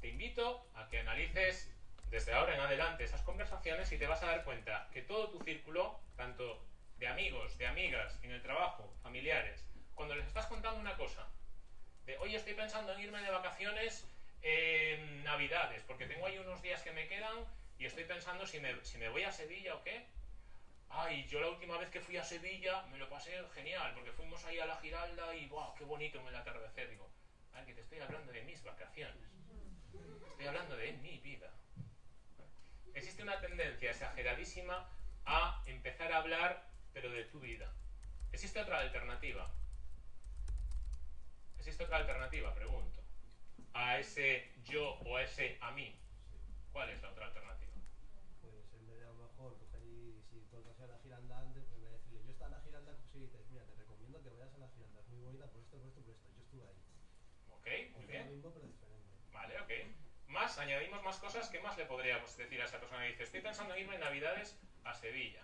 Te invito a que analices desde ahora en adelante esas conversaciones y te vas a dar cuenta que todo tu círculo, tanto de amigos, de amigas, en el trabajo, familiares, cuando les estás contando una cosa, de hoy estoy pensando en irme de vacaciones en Navidades, porque tengo ahí unos días que me quedan y estoy pensando si me, si me voy a Sevilla o qué. Ay, yo la última vez que fui a Sevilla me lo pasé genial, porque fuimos ahí a la Giralda y wow, qué bonito en el atardecer. Digo, ay, que te estoy hablando de mis vacaciones. Estoy hablando de mi vida. Existe una tendencia exageradísima a empezar a hablar, pero de tu vida. Existe otra alternativa. ¿Existe otra alternativa? Pregunto. A ese yo o a ese a mí. ¿Cuál es la otra alternativa? Pues en vez de a lo mejor coger y si tú has a la giralda antes, pues en vez de decirle yo estaba en la giralda, pues sí dices, mira, te recomiendo que vayas a la giralda, es muy bonita por esto, por esto, por esto, yo estuve ahí. Ok, muy bien. lo mismo pero diferente. Vale, ok. Más, añadimos más cosas. ¿Qué más le podríamos decir a esa persona que dice, estoy pensando en irme en Navidades a Sevilla?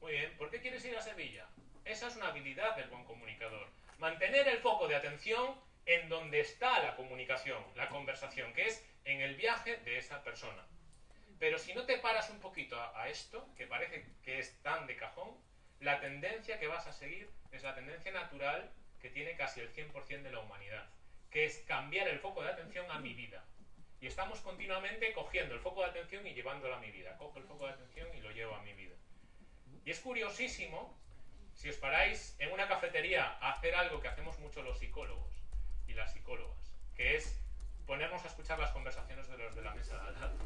Muy bien, ¿por qué quieres ir a Sevilla? Esa es una habilidad del buen comunicador. Mantener el foco de atención en donde está la comunicación, la conversación, que es en el viaje de esa persona. Pero si no te paras un poquito a, a esto, que parece que es tan de cajón, la tendencia que vas a seguir es la tendencia natural que tiene casi el 100% de la humanidad, que es cambiar el foco de atención a mi vida. Y estamos continuamente cogiendo el foco de atención y llevándolo a mi vida. Cojo el foco de atención y lo llevo a mi vida. Y es curiosísimo, si os paráis en una cafetería a hacer algo que hacemos mucho los psicólogos y las psicólogas, que es ponernos a escuchar las conversaciones de los de la mesa de al lado.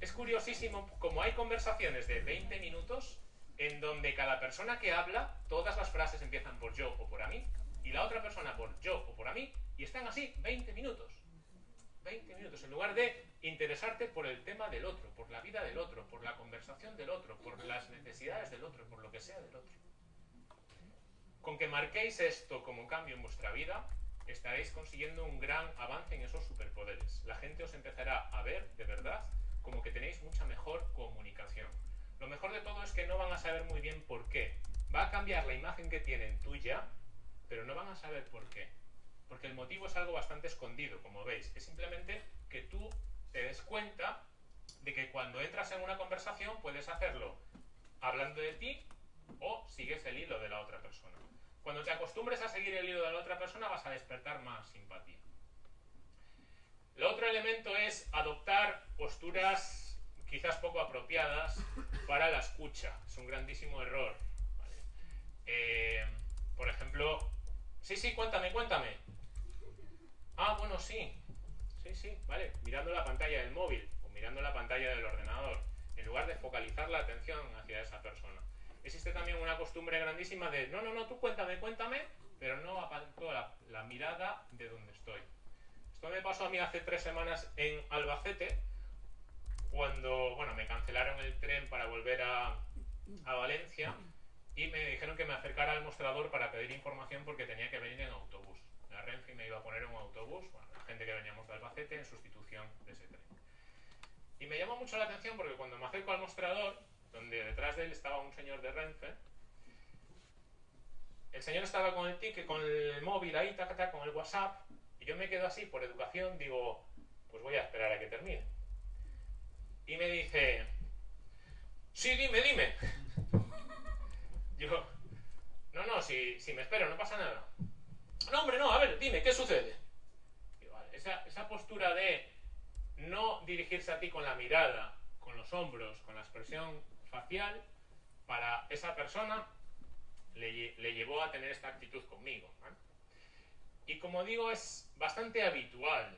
Es curiosísimo, como hay conversaciones de 20 minutos en donde cada persona que habla, todas las frases empiezan por yo o por a mí, y la otra persona por yo o por a mí, y están así 20 minutos. 20 minutos, en lugar de interesarte por el tema del otro, por la vida del otro, por la conversación del otro, por las necesidades del otro, por lo que sea del otro. Con que marquéis esto como cambio en vuestra vida, estaréis consiguiendo un gran avance en esos superpoderes. La gente os empezará a ver de verdad como que tenéis mucha mejor comunicación. Lo mejor de todo es que no van a saber muy bien por qué. Va a cambiar la imagen que tienen tuya, pero no van a saber por qué. Porque el motivo es algo bastante escondido, como veis. Es simplemente que tú te des cuenta de que cuando entras en una conversación puedes hacerlo hablando de ti o sigues el hilo de la otra persona. Cuando te acostumbres a seguir el hilo de la otra persona vas a despertar más simpatía. El otro elemento es adoptar posturas quizás poco apropiadas para la escucha. Es un grandísimo error. Eh, por ejemplo, sí, sí, cuéntame, cuéntame. Ah, bueno, sí. Sí, sí, vale. Mirando la pantalla del móvil o mirando la pantalla del ordenador, en lugar de focalizar la atención hacia esa persona. Existe también una costumbre grandísima de, no, no, no, tú cuéntame, cuéntame, pero no aparto la mirada de donde estoy. Esto me pasó a mí hace tres semanas en Albacete, cuando, bueno, me cancelaron el tren para volver a, a Valencia y me dijeron que me acercara al mostrador para pedir información porque tenía que venir en autobús. La Renfe me iba a poner un autobús, la gente que veníamos de Albacete en sustitución de ese tren. Y me llamó mucho la atención porque cuando me acerco al mostrador, donde detrás de él estaba un señor de Renfe, el señor estaba con el ticket, con el móvil ahí, taca, taca, con el WhatsApp, y yo me quedo así por educación, digo, pues voy a esperar a que termine. Y me dice, sí, dime, dime. <laughs> Yo, no, no, si, si me espero, no pasa nada. No, hombre, no, a ver, dime, ¿qué sucede? Esa, esa postura de no dirigirse a ti con la mirada, con los hombros, con la expresión facial, para esa persona le, lle- le llevó a tener esta actitud conmigo. Y como digo, es bastante habitual.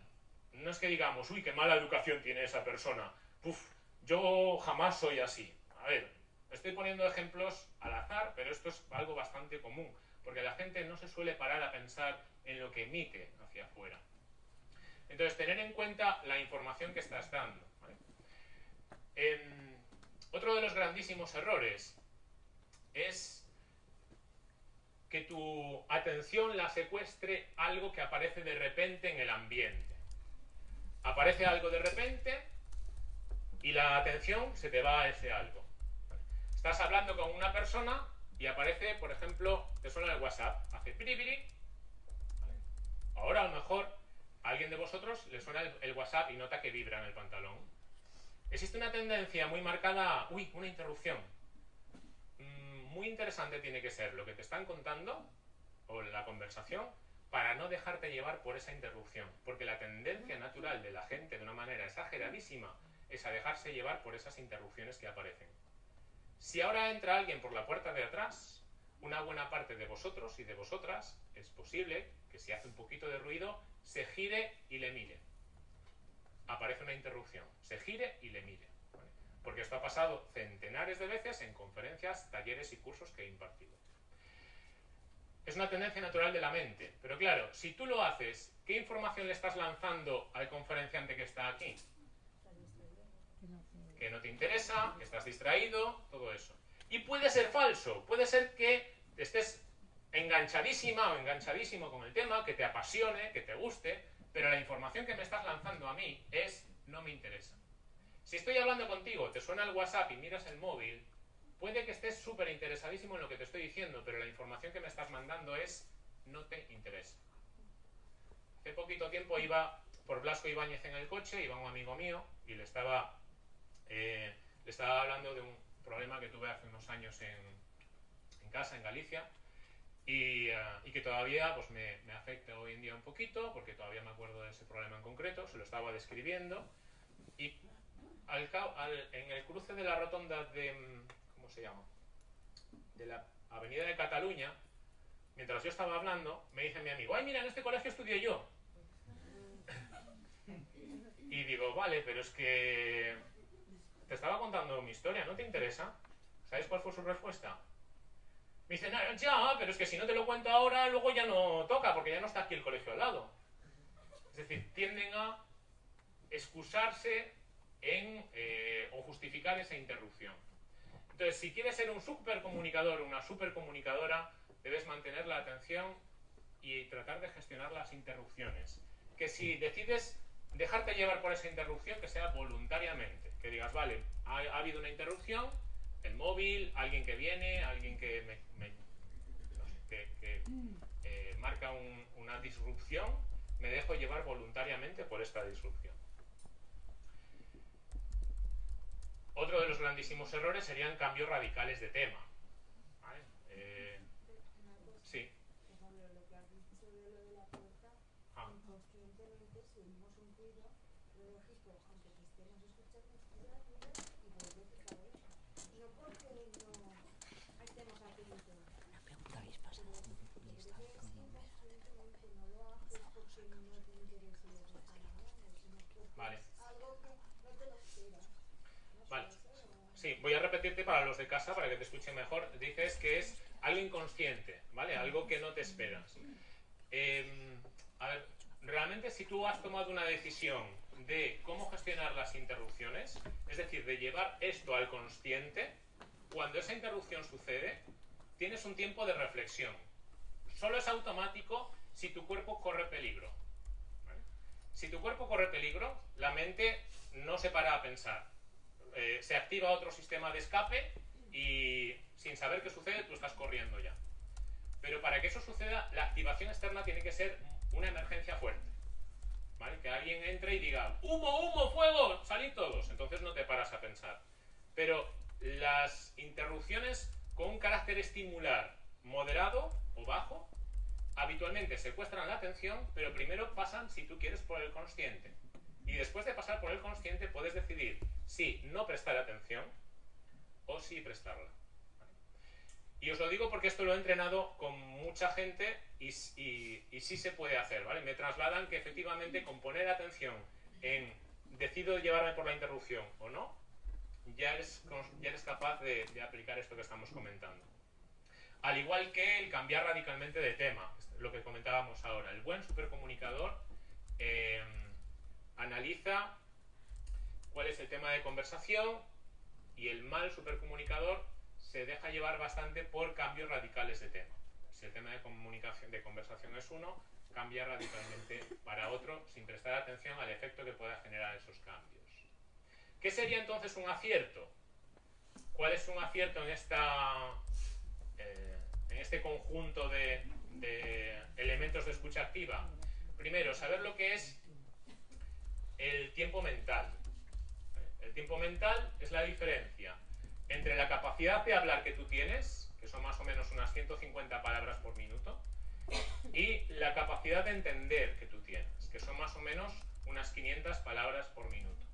No es que digamos, uy, qué mala educación tiene esa persona. Puf, yo jamás soy así. A ver, estoy poniendo ejemplos al azar, pero esto es algo bastante común, porque la gente no se suele parar a pensar en lo que emite hacia afuera. Entonces, tener en cuenta la información que estás dando. Em, otro de los grandísimos errores es que tu atención la secuestre algo que aparece de repente en el ambiente. Aparece algo de repente y la atención se te va a ese algo. Estás hablando con una persona y aparece, por ejemplo, te suena el WhatsApp, hace piripiri. ¿vale? Ahora a lo mejor a alguien de vosotros le suena el, el WhatsApp y nota que vibra en el pantalón. Existe una tendencia muy marcada, uy, una interrupción. Mm, muy interesante tiene que ser lo que te están contando o la conversación para no dejarte llevar por esa interrupción, porque la tendencia natural de la gente de una manera exageradísima es a dejarse llevar por esas interrupciones que aparecen. Si ahora entra alguien por la puerta de atrás, una buena parte de vosotros y de vosotras es posible que si hace un poquito de ruido se gire y le mire. Aparece una interrupción, se gire y le mire. Porque esto ha pasado centenares de veces en conferencias, talleres y cursos que he impartido. Es una tendencia natural de la mente. Pero claro, si tú lo haces, ¿qué información le estás lanzando al conferenciante que está aquí? Que no te interesa, que estás distraído, todo eso. Y puede ser falso, puede ser que estés enganchadísima o enganchadísimo con el tema, que te apasione, que te guste, pero la información que me estás lanzando a mí es no me interesa. Si estoy hablando contigo, te suena el WhatsApp y miras el móvil, puede que estés súper interesadísimo en lo que te estoy diciendo, pero la información que me estás mandando es no te interesa. Hace poquito tiempo iba por Blasco Ibáñez en el coche, iba un amigo mío y le estaba, eh, le estaba hablando de un problema que tuve hace unos años en, en casa, en Galicia, y, uh, y que todavía pues, me, me, afecta hoy en día un poquito, porque todavía me acuerdo de ese problema en concreto, se lo estaba describiendo, y al, al, en el cruce de la rotonda de, ¿cómo se llama? De la avenida de Cataluña, mientras yo estaba hablando, me dice mi amigo, ay, mira, en este colegio estudié yo. <laughs> Y digo, vale, pero es que te estaba contando mi historia, ¿no te interesa? ¿Sabes cuál fue su respuesta? Me dice, no, ya, pero es que si no te lo cuento ahora, luego ya no toca, porque ya no está aquí el colegio al lado. Es decir, tienden a excusarse en, eh, o justificar esa interrupción. Entonces, si quieres ser un supercomunicador o una supercomunicadora, debes mantener la atención y tratar de gestionar las interrupciones. Que si decides dejarte llevar por esa interrupción, que sea voluntariamente. Que digas, vale, ha, ha habido una interrupción, el móvil, alguien que viene, alguien que, eh, marca un, una disrupción, me dejo llevar voluntariamente por esta disrupción. Otro de los grandísimos errores serían cambios radicales de tema. ¿Vale? Eh, sí. Ah. Inconscientemente, si oímos un ruido, lo registro, aunque te estemos escuchando, mira, mira y vuelves otra vez. No porque no estemos atentos. Una pregunta habéis pasado. Pero es que inconscientemente no lo haces porque no te interesa lo que están hablando, sino porque Vale. es algo que no te lo esperas. Vale. o- Sí, voy a repetirte para los de casa, para que te escuchen mejor. Dices que es algo inconsciente, ¿vale? Algo que no te esperas. Eh, a ver, realmente si tú has tomado una decisión de cómo gestionar las interrupciones, es decir, de llevar esto al consciente, cuando esa interrupción sucede, tienes un tiempo de reflexión. Solo es automático si tu cuerpo corre peligro. ¿vale? Si tu cuerpo corre peligro, la mente no se para a pensar. Eh, se activa otro sistema de escape y sin saber qué sucede, tú estás corriendo ya. Pero para que eso suceda, la activación externa tiene que ser una emergencia fuerte. ¿Vale? Que alguien entre y diga, humo, humo, fuego, salid todos. Entonces no te paras a pensar. Pero las interrupciones con un carácter estimular moderado o bajo, habitualmente secuestran la atención, pero primero pasan, si tú quieres, por el consciente. Y después de pasar por el consciente, puedes decidir si no prestar atención o si prestarla. Y os lo digo porque esto lo he entrenado con mucha gente y, y, sí se puede hacer, ¿vale? Me trasladan que efectivamente con poner atención en decido llevarme por la interrupción o no, ya eres, ya eres capaz de aplicar esto que estamos comentando. Al igual que el cambiar radicalmente de tema, lo que comentábamos ahora. El buen supercomunicador eh, analiza cuál es el tema de conversación y el mal supercomunicador se deja llevar bastante por cambios radicales de tema. Si el tema de comunicación, de conversación es uno, cambia radicalmente para otro sin prestar atención al efecto que pueda generar esos cambios. ¿Qué sería entonces un acierto? ¿Cuál es un acierto en, esta, eh, en este conjunto de, de elementos de escucha activa? Primero, saber lo que es el tiempo mental. El tiempo mental es la diferencia entre la capacidad de hablar que tú tienes, que son más o menos unas 150 palabras por minuto, y la capacidad de entender que tú tienes, que son más o menos unas 500 palabras por minuto.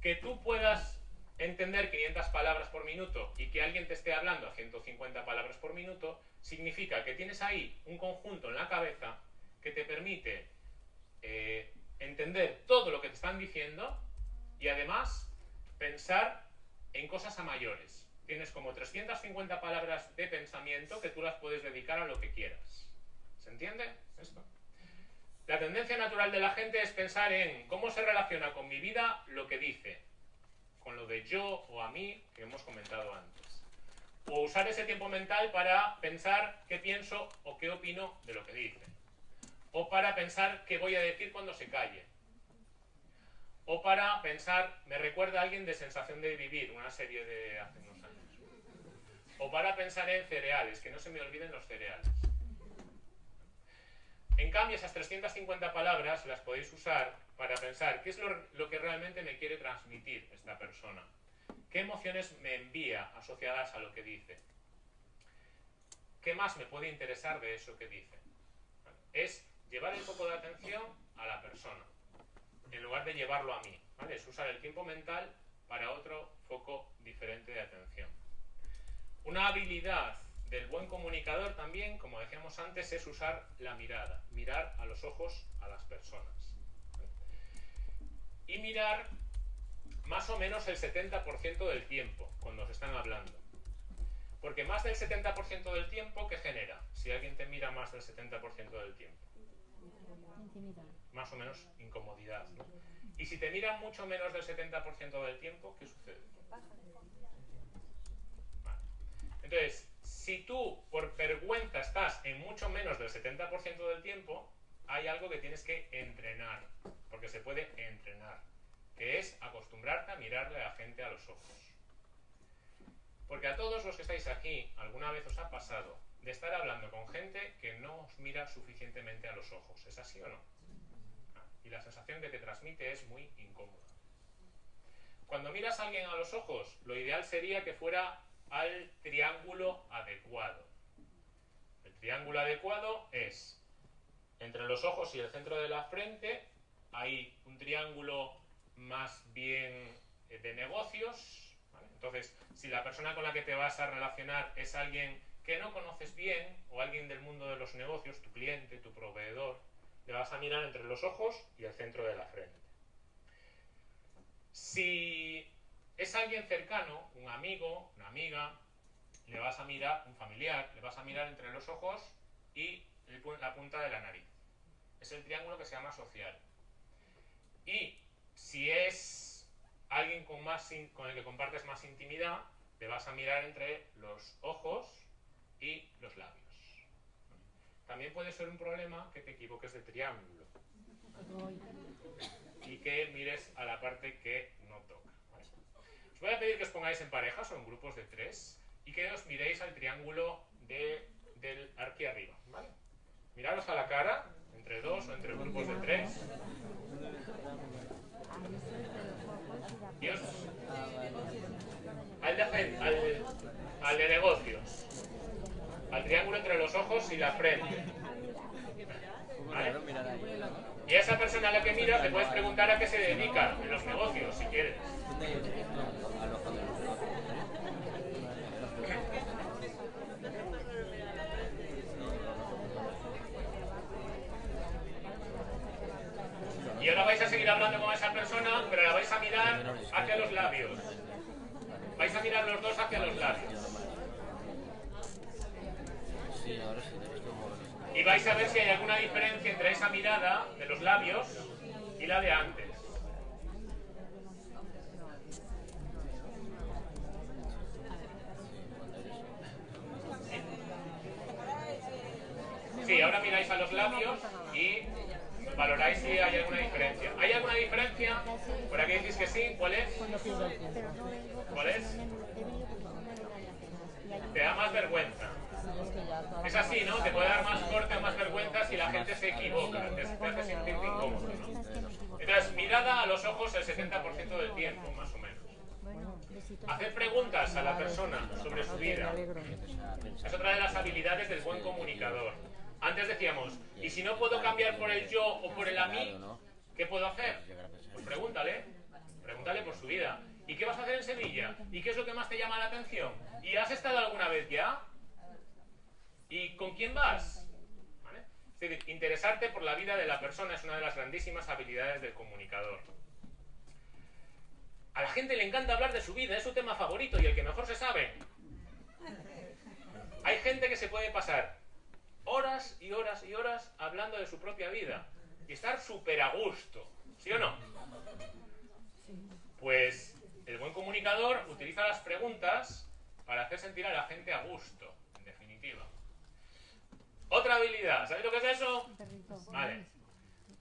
Que tú puedas entender 500 palabras por minuto y que alguien te esté hablando a 150 palabras por minuto, significa que tienes ahí un conjunto en la cabeza que te permite eh, entender todo lo que te están diciendo y además pensar en cosas a mayores. Tienes como 350 palabras de pensamiento que tú las puedes dedicar a lo que quieras. ¿Se entiende esto? La tendencia natural de la gente es pensar en cómo se relaciona con mi vida lo que dice, con lo de yo o a mí que hemos comentado antes. O usar ese tiempo mental para pensar qué pienso o qué opino de lo que dice. O para pensar qué voy a decir cuando se calle. O para pensar, me recuerda a alguien de Sensación de Vivir, una serie de hace unos años. O para pensar en cereales, que no se me olviden los cereales. En cambio, esas 350 palabras las podéis usar para pensar qué es lo, que realmente me quiere transmitir esta persona. ¿Qué emociones me envía asociadas a lo que dice? ¿Qué más me puede interesar de eso que dice? Es llevar el foco de atención a la persona, en lugar de llevarlo a mí. Es usar el tiempo mental para otro foco diferente de atención. Una habilidad del buen comunicador también, como decíamos antes, es usar la mirada, mirar a los ojos a las personas. Y mirar más o menos el 70% del tiempo cuando se están hablando. Porque más del 70% del tiempo, ¿qué genera? Si alguien te mira más del 70% del tiempo. Más o menos incomodidad. ¿no? Y si te miran mucho menos del 70% del tiempo, ¿qué sucede? Vale. Entonces, si tú por vergüenza estás en mucho menos del 70% del tiempo, hay algo que tienes que entrenar, porque se puede entrenar, que es acostumbrarte a mirarle a la gente a los ojos. Porque a todos los que estáis aquí, alguna vez os ha pasado de estar hablando con gente que no os mira suficientemente a los ojos. ¿Es así o no? Y la sensación que te transmite es muy incómoda. Cuando miras a alguien a los ojos, lo ideal sería que fuera al triángulo adecuado. El triángulo adecuado es entre los ojos y el centro de la frente hay un triángulo más bien de negocios. Entonces, si la persona con la que te vas a relacionar es alguien que no conoces bien o alguien del mundo de los negocios, tu cliente, tu proveedor, le vas a mirar entre los ojos y el centro de la frente. Si es alguien cercano, un amigo, una amiga, le vas a mirar, un familiar, le vas a mirar entre los ojos y la punta de la nariz. Es el triángulo que se llama social. Y si es alguien con, más, con el que compartes más intimidad, le vas a mirar entre los ojos y los labios. También puede ser un problema que te equivoques de triángulo y que mires a la parte que no toca. ¿vale? Os voy a pedir que os pongáis en parejas o en grupos de tres y que os miréis al triángulo de, del aquí arriba. ¿vale? Miraros a la cara, entre dos o entre grupos de tres. Y al, de, al, al de negocios al triángulo entre los ojos y la frente. ¿Vale? Y a esa persona a la que miras le puedes preguntar a qué se dedica en los negocios, si quieres. Y ahora vais a seguir hablando con esa persona, pero la vais a mirar hacia los labios. Vais a mirar los dos hacia los labios. Y vais a ver si hay alguna diferencia entre esa mirada de los labios y la de antes. Sí, ahora miráis a los labios y valoráis si hay alguna diferencia. ¿Hay alguna diferencia? Por aquí decís que sí. ¿Cuál es? ¿Cuál es? Te da más vergüenza. Es así, ¿no? Te puede dar más corte o más vergüenza si la gente se equivoca, te, te hace sentirte incómodo, ¿no? Entonces, mirada a los ojos el 70% del tiempo, más o menos. Hacer preguntas a la persona sobre su vida es otra de las habilidades del buen comunicador. Antes decíamos, ¿y si no puedo cambiar por el yo o por el a mí? ¿Qué puedo hacer? Pues pregúntale, pregúntale por su vida. ¿Y qué vas a hacer en Sevilla? ¿Y qué es lo que más te llama la atención? ¿Y has estado alguna vez ya? ¿Y con quién vas? Es decir, interesarte por la vida de la persona es una de las grandísimas habilidades del comunicador. A la gente le encanta hablar de su vida, es su tema favorito y el que mejor se sabe. Hay gente que se puede pasar horas y horas y horas hablando de su propia vida y estar súper a gusto, ¿sí o no? Pues el buen comunicador utiliza las preguntas para hacer sentir a la gente a gusto, habilidad, ¿sabéis lo que es eso? Vale.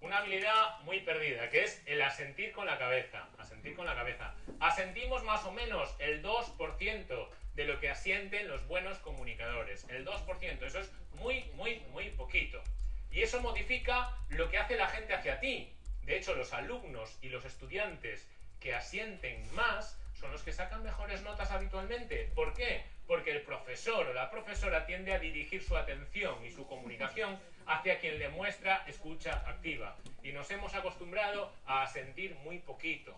Una habilidad muy perdida, que es el asentir con la cabeza. Asentir con la cabeza. Asentimos más o menos el 2% de lo que asienten los buenos comunicadores. El 2%. Eso es muy, muy, muy poquito. Y eso modifica lo que hace la gente hacia ti. De hecho, los alumnos y los estudiantes que asienten más son los que sacan mejores notas habitualmente. ¿Por qué? Porque el profesor o la profesora tiende a dirigir su atención y su comunicación hacia quien le muestra escucha activa. Y nos hemos acostumbrado a asentir muy poquito.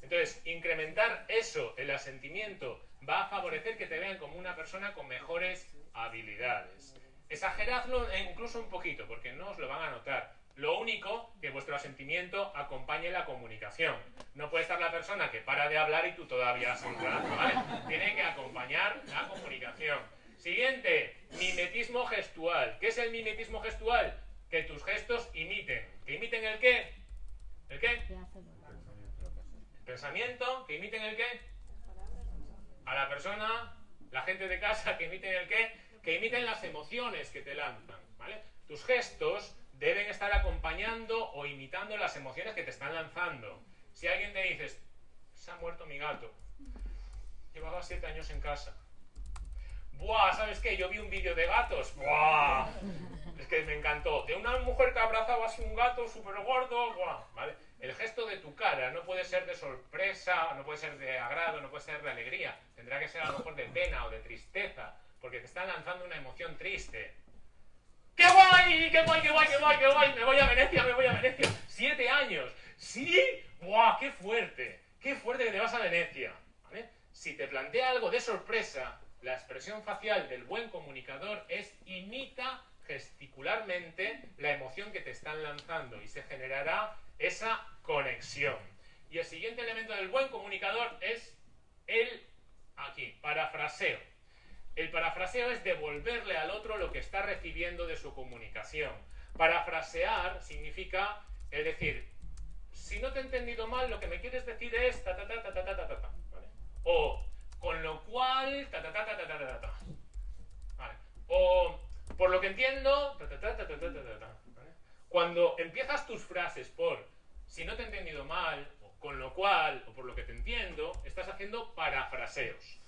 Entonces, incrementar eso, el asentimiento, va a favorecer que te vean como una persona con mejores habilidades. Exageradlo incluso un poquito, porque no os lo van a notar. Lo único que vuestro asentimiento acompañe la comunicación. No puede estar la persona que para de hablar y tú todavía sonando, ¿vale? Tiene que acompañar la comunicación. Siguiente, mimetismo gestual. ¿Qué es el mimetismo gestual? Que tus gestos imiten. ¿Que imiten el qué? ¿El qué? El pensamiento. ¿Que imiten el qué? A la persona, la gente de casa, que imiten el qué? Que imiten las emociones que te lanzan, ¿vale? Tus gestos deben estar acompañando o imitando las emociones que te están lanzando. Si alguien te dice, se ha muerto mi gato, llevaba siete años en casa. Buah, ¿sabes qué? Yo vi un vídeo de gatos. Buah, es que me encantó. De una mujer que abrazaba así un gato súper gordo. Buah, ¿vale? El gesto de tu cara no puede ser de sorpresa, no puede ser de agrado, no puede ser de alegría. Tendrá que ser a lo mejor de pena o de tristeza, porque te están lanzando una emoción triste. ¡Qué guay! ¡Qué guay, qué guay, qué guay, qué guay! Me voy a Venecia, me voy a Venecia. ¡Siete años! ¿Sí? ¡Buah! ¡Qué fuerte! ¡Qué fuerte que te vas a Venecia! Si te plantea algo de sorpresa, la expresión facial del buen comunicador es imita gesticularmente la emoción que te están lanzando y se generará esa conexión. Y el siguiente elemento del buen comunicador es el, aquí, parafraseo. El parafraseo es devolverle al otro lo que está recibiendo de su comunicación. Parafrasear significa, es decir, si no te he entendido mal, lo que me quieres decir es ta ta ta ta ta ta ta, ta. O con lo cual ta ta ta ta ta ta ta, ta. O por lo que entiendo ta ta ta ta ta ta ta, ta. Cuando empiezas tus frases por si no te he entendido mal, o con lo cual, o por lo que te entiendo, estás haciendo parafraseos.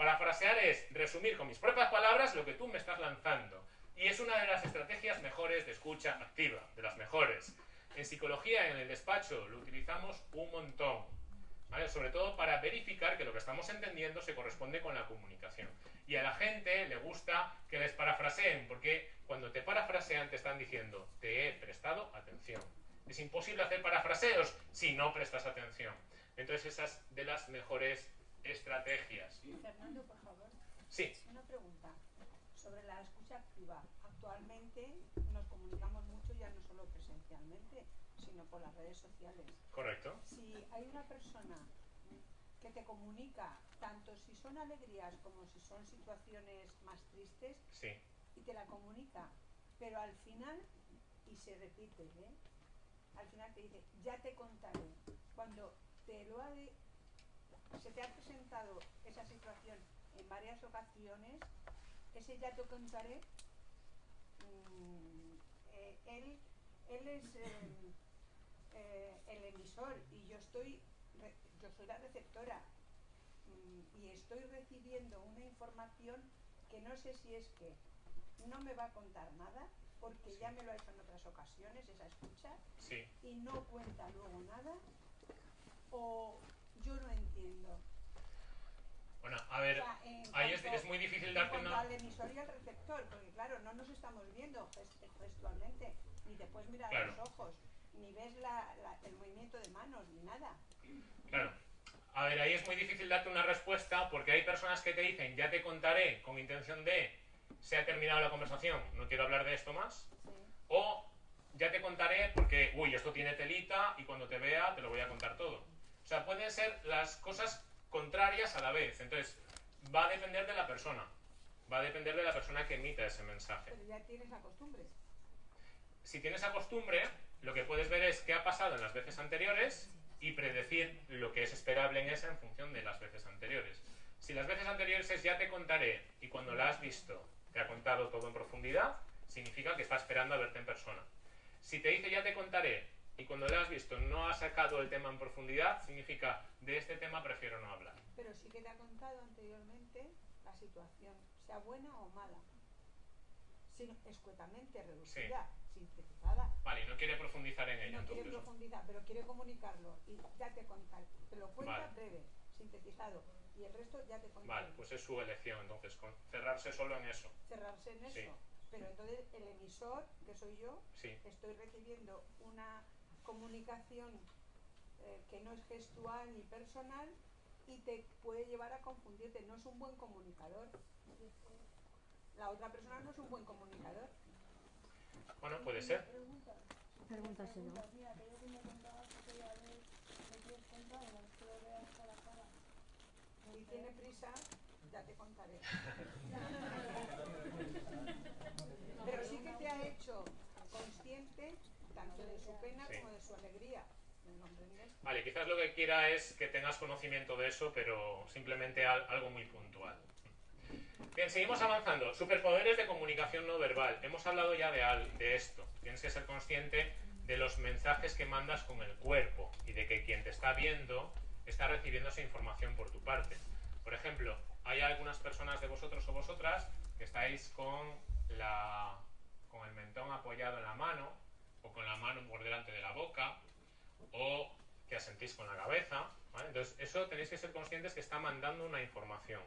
Parafrasear es resumir con mis propias palabras lo que tú me estás lanzando. Y es una de las estrategias mejores de escucha activa, de las mejores. En psicología, en el despacho, lo utilizamos un montón. ¿vale? Sobre todo para verificar que lo que estamos entendiendo se corresponde con la comunicación. Y a la gente le gusta que les parafraseen, porque cuando te parafrasean te están diciendo, te he prestado atención. Es imposible hacer parafraseos si no prestas atención. Entonces esa es de las mejores estrategias. Fernando, por favor. Sí. Una pregunta sobre la escucha activa. Actualmente nos comunicamos mucho ya no solo presencialmente, sino por las redes sociales. Correcto. Si hay una persona que te comunica tanto si son alegrías como si son situaciones más tristes Sí. y te la comunica, pero al final, y se repite, ¿eh? al final te dice, ya te contaré. Cuando te lo ha de- se te ha presentado esa situación en varias ocasiones, ese ya te contaré, mm, eh, él, él es eh, eh, el emisor y yo estoy, yo soy la receptora. Mm, y estoy recibiendo una información que no sé si es que no me va a contar nada porque ya me lo ha hecho en otras ocasiones esa escucha Sí. y no cuenta luego nada o yo no entiendo. Bueno, a ver, O sea, ahí es, muy difícil darte una... al emisor y al receptor, porque claro, no nos estamos viendo gest- gestualmente, ni te puedes mirar a Claro. los ojos, ni ves la- la- el movimiento de manos, ni nada. Claro. A ver, ahí es muy difícil darte una respuesta porque hay personas que te dicen, ya te contaré con intención de, se ha terminado la conversación, no quiero hablar de esto más. Sí. O ya te contaré porque, uy, esto tiene telita y cuando te vea te lo voy a contar todo. O sea, pueden ser las cosas contrarias a la vez. Entonces, va a depender de la persona. Va a depender de la persona que emita ese mensaje. Pero ya tienes la costumbre. Si tienes costumbre, lo que puedes ver es qué ha pasado en las veces anteriores y predecir lo que es esperable en esa en función de las veces anteriores. Si las veces anteriores es ya te contaré y cuando la has visto te ha contado todo en profundidad, significa que está esperando a verte en persona. Si te dice ya te contaré y cuando la has visto no ha sacado el tema en profundidad, significa de este tema prefiero no hablar. Pero sí que te ha contado anteriormente la situación, sea buena o mala. Sin, escuetamente, reducida, sintetizada. Vale, y no quiere profundizar en ello. No quiere profundizar, pero quiere comunicarlo. Y ya te contaré. Te lo cuenta Vale. breve, sintetizado. Y el resto ya te contaré. Vale, pues es su elección, entonces, con- cerrarse solo en eso. Cerrarse en eso. Sí. Pero entonces el emisor, que soy yo, Sí. estoy recibiendo una comunicación eh, que no es gestual ni personal y te puede llevar a confundirte. No es un buen comunicador. La otra persona no es un buen comunicador. Bueno, puede ser. Pregúntaselo. Si tiene prisa, ya te contaré. <laughs> Pero sí que te ha hecho su pena Sí. como de su alegría. ¿Me comprendes? Vale, quizás lo que quiera es que tengas conocimiento de eso, pero simplemente al- algo muy puntual. Bien, seguimos avanzando. Superpoderes de comunicación no verbal. Hemos hablado ya de, al- de esto. Tienes que ser consciente de los mensajes que mandas con el cuerpo y de que quien te está viendo está recibiendo esa información por tu parte. Por ejemplo, hay algunas personas de vosotros o vosotras que estáis con, la, con el mentón apoyado en la mano o con la mano por delante de la boca o que asentís con la cabeza. Entonces, eso tenéis que ser conscientes que está mandando una información.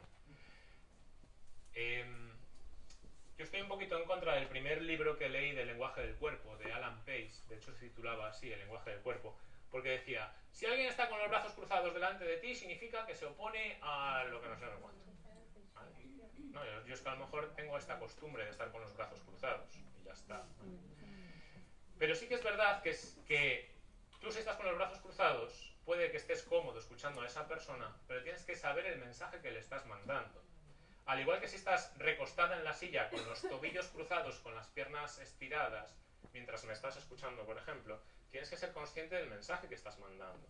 Em, yo estoy un poquito en contra del primer libro que leí del lenguaje del cuerpo, de Alan Pace, de hecho se titulaba así, El lenguaje del cuerpo, porque decía, si alguien está con los brazos cruzados delante de ti, significa que se opone a lo que no sé cuánto. ¿Vale? No, yo, es que a lo mejor tengo esta costumbre de estar con los brazos cruzados y ya está. Pero sí que es verdad que, tú si estás con los brazos cruzados, puede que estés cómodo escuchando a esa persona, pero tienes que saber el mensaje que le estás mandando. Al igual que si estás recostada en la silla con los tobillos cruzados, con las piernas estiradas, mientras me estás escuchando, por ejemplo, tienes que ser consciente del mensaje que estás mandando.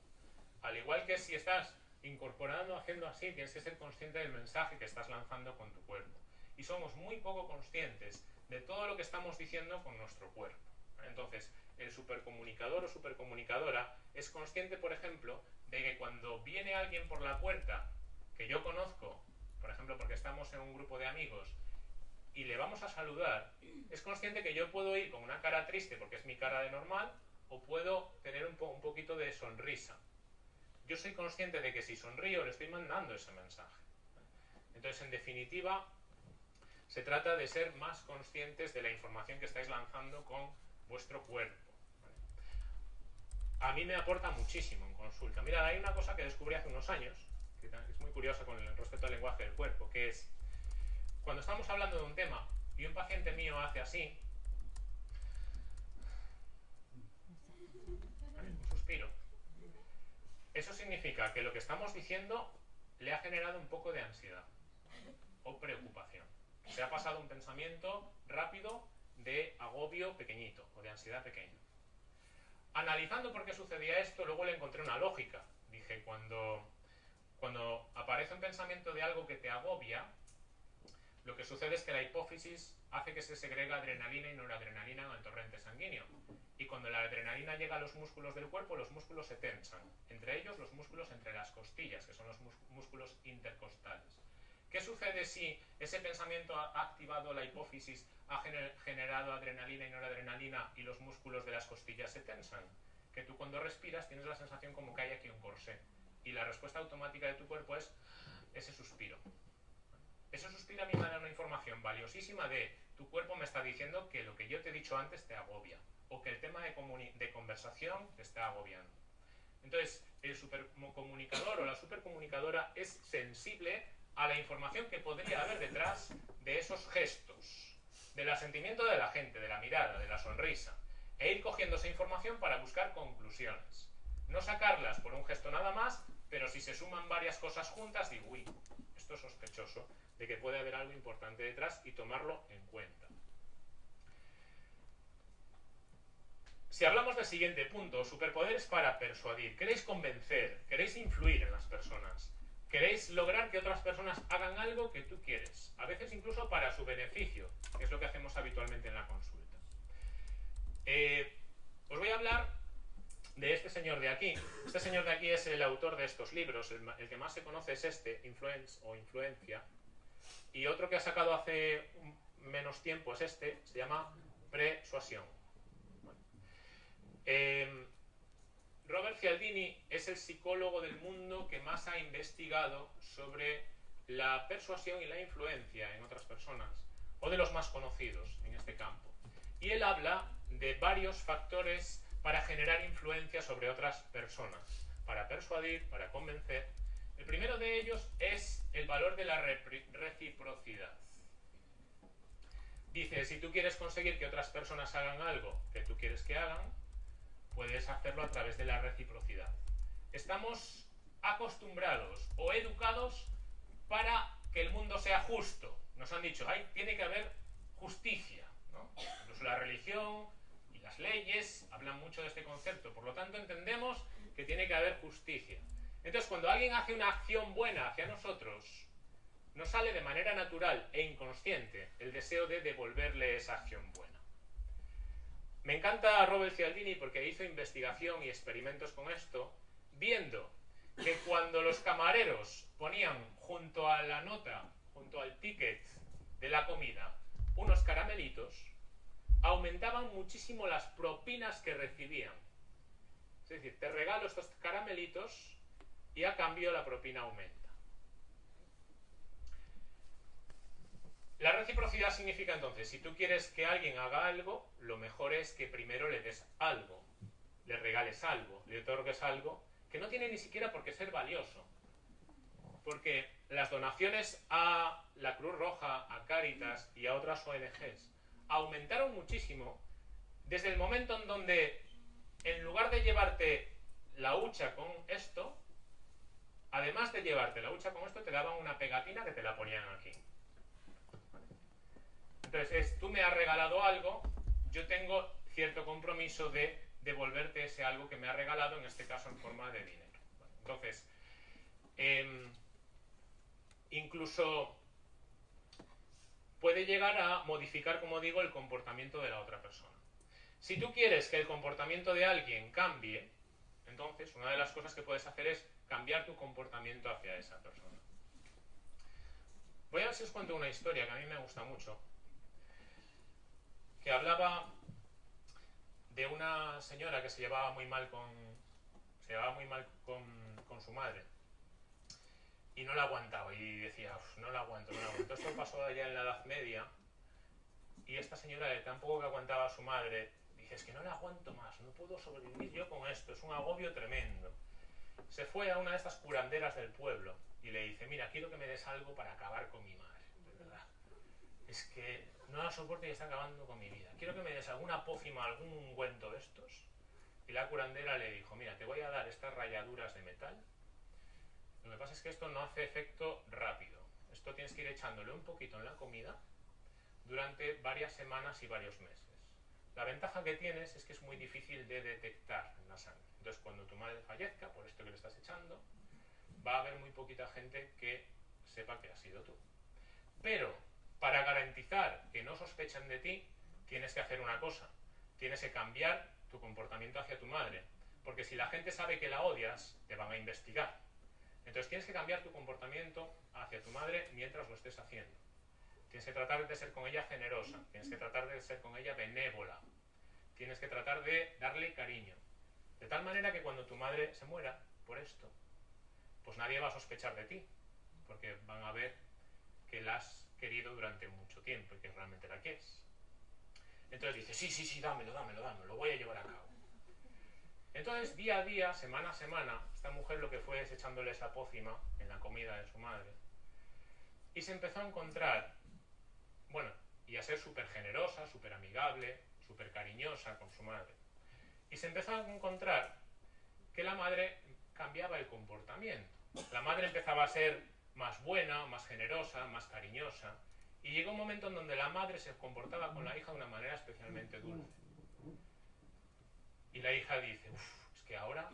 Al igual que si estás incorporando, haciendo así, tienes que ser consciente del mensaje que estás lanzando con tu cuerpo. Y somos muy poco conscientes de todo lo que estamos diciendo con nuestro cuerpo. Entonces, el supercomunicador o supercomunicadora es consciente, por ejemplo, de que cuando viene alguien por la puerta que yo conozco, por ejemplo, porque estamos en un grupo de amigos y le vamos a saludar, es consciente que yo puedo ir con una cara triste porque es mi cara de normal o puedo tener un, po- un poquito de sonrisa. Yo soy consciente de que si sonrío le estoy mandando ese mensaje. Entonces, en definitiva, se trata de ser más conscientes de la información que estáis lanzando con vuestro cuerpo. A mí me aporta muchísimo en consulta. Mira, hay una cosa que descubrí hace unos años, que es muy curiosa con el respecto al lenguaje del cuerpo, que es cuando estamos hablando de un tema y un paciente mío hace así, un suspiro, eso significa que lo que estamos diciendo le ha generado un poco de ansiedad o preocupación. Se ha pasado un pensamiento rápido de agobio pequeñito o de ansiedad pequeña. Analizando por qué sucedía esto, luego le encontré una lógica. Dije, cuando, cuando aparece un pensamiento de algo que te agobia, lo que sucede es que la hipófisis hace que se segrega adrenalina y noradrenalina en torrente sanguíneo. Y cuando la adrenalina llega a los músculos del cuerpo, los músculos se tensan. Entre ellos los músculos entre las costillas, que son los músculos intercostales. ¿Qué sucede si ese pensamiento ha activado la hipófisis, ha gener- generado adrenalina y noradrenalina y los músculos de las costillas se tensan? Que tú cuando respiras tienes la sensación como que hay aquí un corsé. Y la respuesta automática de tu cuerpo es ese suspiro. Ese suspiro a mí me da una información valiosísima de tu cuerpo me está diciendo que lo que yo te he dicho antes te agobia o que el tema de, de conversación te está agobiando. Entonces, el supercomunicador o la supercomunicadora es sensible a la información que podría haber detrás de esos gestos, del asentimiento de la gente, de la mirada, de la sonrisa, e ir cogiendo esa información para buscar conclusiones. No sacarlas por un gesto nada más, pero si se suman varias cosas juntas, digo, uy, esto es sospechoso de que puede haber algo importante detrás y tomarlo en cuenta. Si hablamos del siguiente punto, superpoderes para persuadir, queréis convencer, queréis influir en las personas, queréis lograr que otras personas hagan algo que tú quieres, a veces incluso para su beneficio, que es lo que hacemos habitualmente en la consulta. Eh, os voy a hablar de este señor de aquí. Este señor de aquí es el autor de estos libros, el, que más se conoce es este, Influence o Influencia, y otro que ha sacado hace menos tiempo es este, se llama Persuasión. Eh, Robert Cialdini es el psicólogo del mundo que más ha investigado sobre la persuasión y la influencia en otras personas, o de los más conocidos en este campo. Y él habla de varios factores para generar influencia sobre otras personas, para persuadir, para convencer. El primero de ellos es el valor de la reciprocidad. Dice, si tú quieres conseguir que otras personas hagan algo que tú quieres que hagan, puedes hacerlo a través de la reciprocidad. Estamos acostumbrados o educados para que el mundo sea justo. Nos han dicho, Ay, tiene que haber justicia. Incluso la religión y las leyes hablan mucho de este concepto. Por lo tanto, entendemos que tiene que haber justicia. Entonces, cuando alguien hace una acción buena hacia nosotros, nos sale de manera natural e inconsciente el deseo de devolverle esa acción buena. Me encanta Robert Cialdini porque hizo investigación y experimentos con esto, viendo que cuando los camareros ponían junto a la nota, junto al ticket de la comida, unos caramelitos, aumentaban muchísimo las propinas que recibían. Es decir, te regalo estos caramelitos y a cambio la propina aumenta. La reciprocidad significa entonces, si tú quieres que alguien haga algo, lo mejor es que primero le des algo, le regales algo, le otorgues algo que no tiene ni siquiera por qué ser valioso. Porque las donaciones a la Cruz Roja, a Cáritas y a otras ONGs aumentaron muchísimo desde el momento en donde, en lugar de llevarte la hucha con esto, además de llevarte la hucha con esto, te daban una pegatina que te la ponían aquí. Entonces, tú me has regalado algo, yo tengo cierto compromiso de devolverte ese algo que me ha regalado, en este caso en forma de dinero. entonces, em, incluso puede llegar a modificar, como digo, el comportamiento de la otra persona. Si tú quieres que el comportamiento de alguien cambie, entonces una de las cosas que puedes hacer es cambiar tu comportamiento hacia esa persona. Voy a ver si os cuento una historia que a mí me gusta mucho que hablaba de una señora que se llevaba muy mal con se llevaba muy mal con, su madre. Y no la aguantaba y decía no la aguanto, no la aguanto esto pasó allá en la Edad Media y esta señora de tan poco que aguantaba a su madre dice es que no la aguanto más no puedo sobrevivir yo con esto es un agobio tremendo se fue a una de estas curanderas del pueblo y le dice mira quiero que me des algo para acabar con mi madre es que no la soporto y está acabando con mi vida. Quiero que me des alguna pócima, algún ungüento de estos. Y la curandera le dijo, mira, te voy a dar estas rayaduras de metal. Lo que pasa es que esto no hace efecto rápido. Esto tienes que ir echándole un poquito en la comida durante varias semanas y varios meses. La ventaja que tienes es que es muy difícil de detectar en la sangre. Entonces, cuando tu madre fallezca, por esto que le estás echando, va a haber muy poquita gente que sepa que ha sido tú. Pero para garantizar que no sospechen de ti, tienes que hacer una cosa. Tienes que cambiar tu comportamiento hacia tu madre. Porque si la gente sabe que la odias, te van a investigar. Entonces tienes que cambiar tu comportamiento hacia tu madre mientras lo estés haciendo. Tienes que tratar de ser con ella generosa. Tienes que tratar de ser con ella benévola. Tienes que tratar de darle cariño. De tal manera que cuando tu madre se muera por esto, pues nadie va a sospechar de ti. porque van a ver que la has querido durante mucho tiempo y que realmente la quieres. Entonces dice, sí, sí, sí, dámelo, dámelo, dámelo, lo voy a llevar a cabo. Entonces, día a día, semana a semana, esta mujer lo que fue es echándole esa pócima en la comida de su madre. Y se empezó a encontrar, bueno, y a ser súper generosa, súper amigable, súper cariñosa con su madre. Y se empezó a encontrar que la madre cambiaba el comportamiento. La madre empezaba a ser más buena, más generosa, más cariñosa. Y llegó un momento en donde la madre se comportaba con la hija de una manera especialmente dulce. Y la hija dice, uff, es que ahora,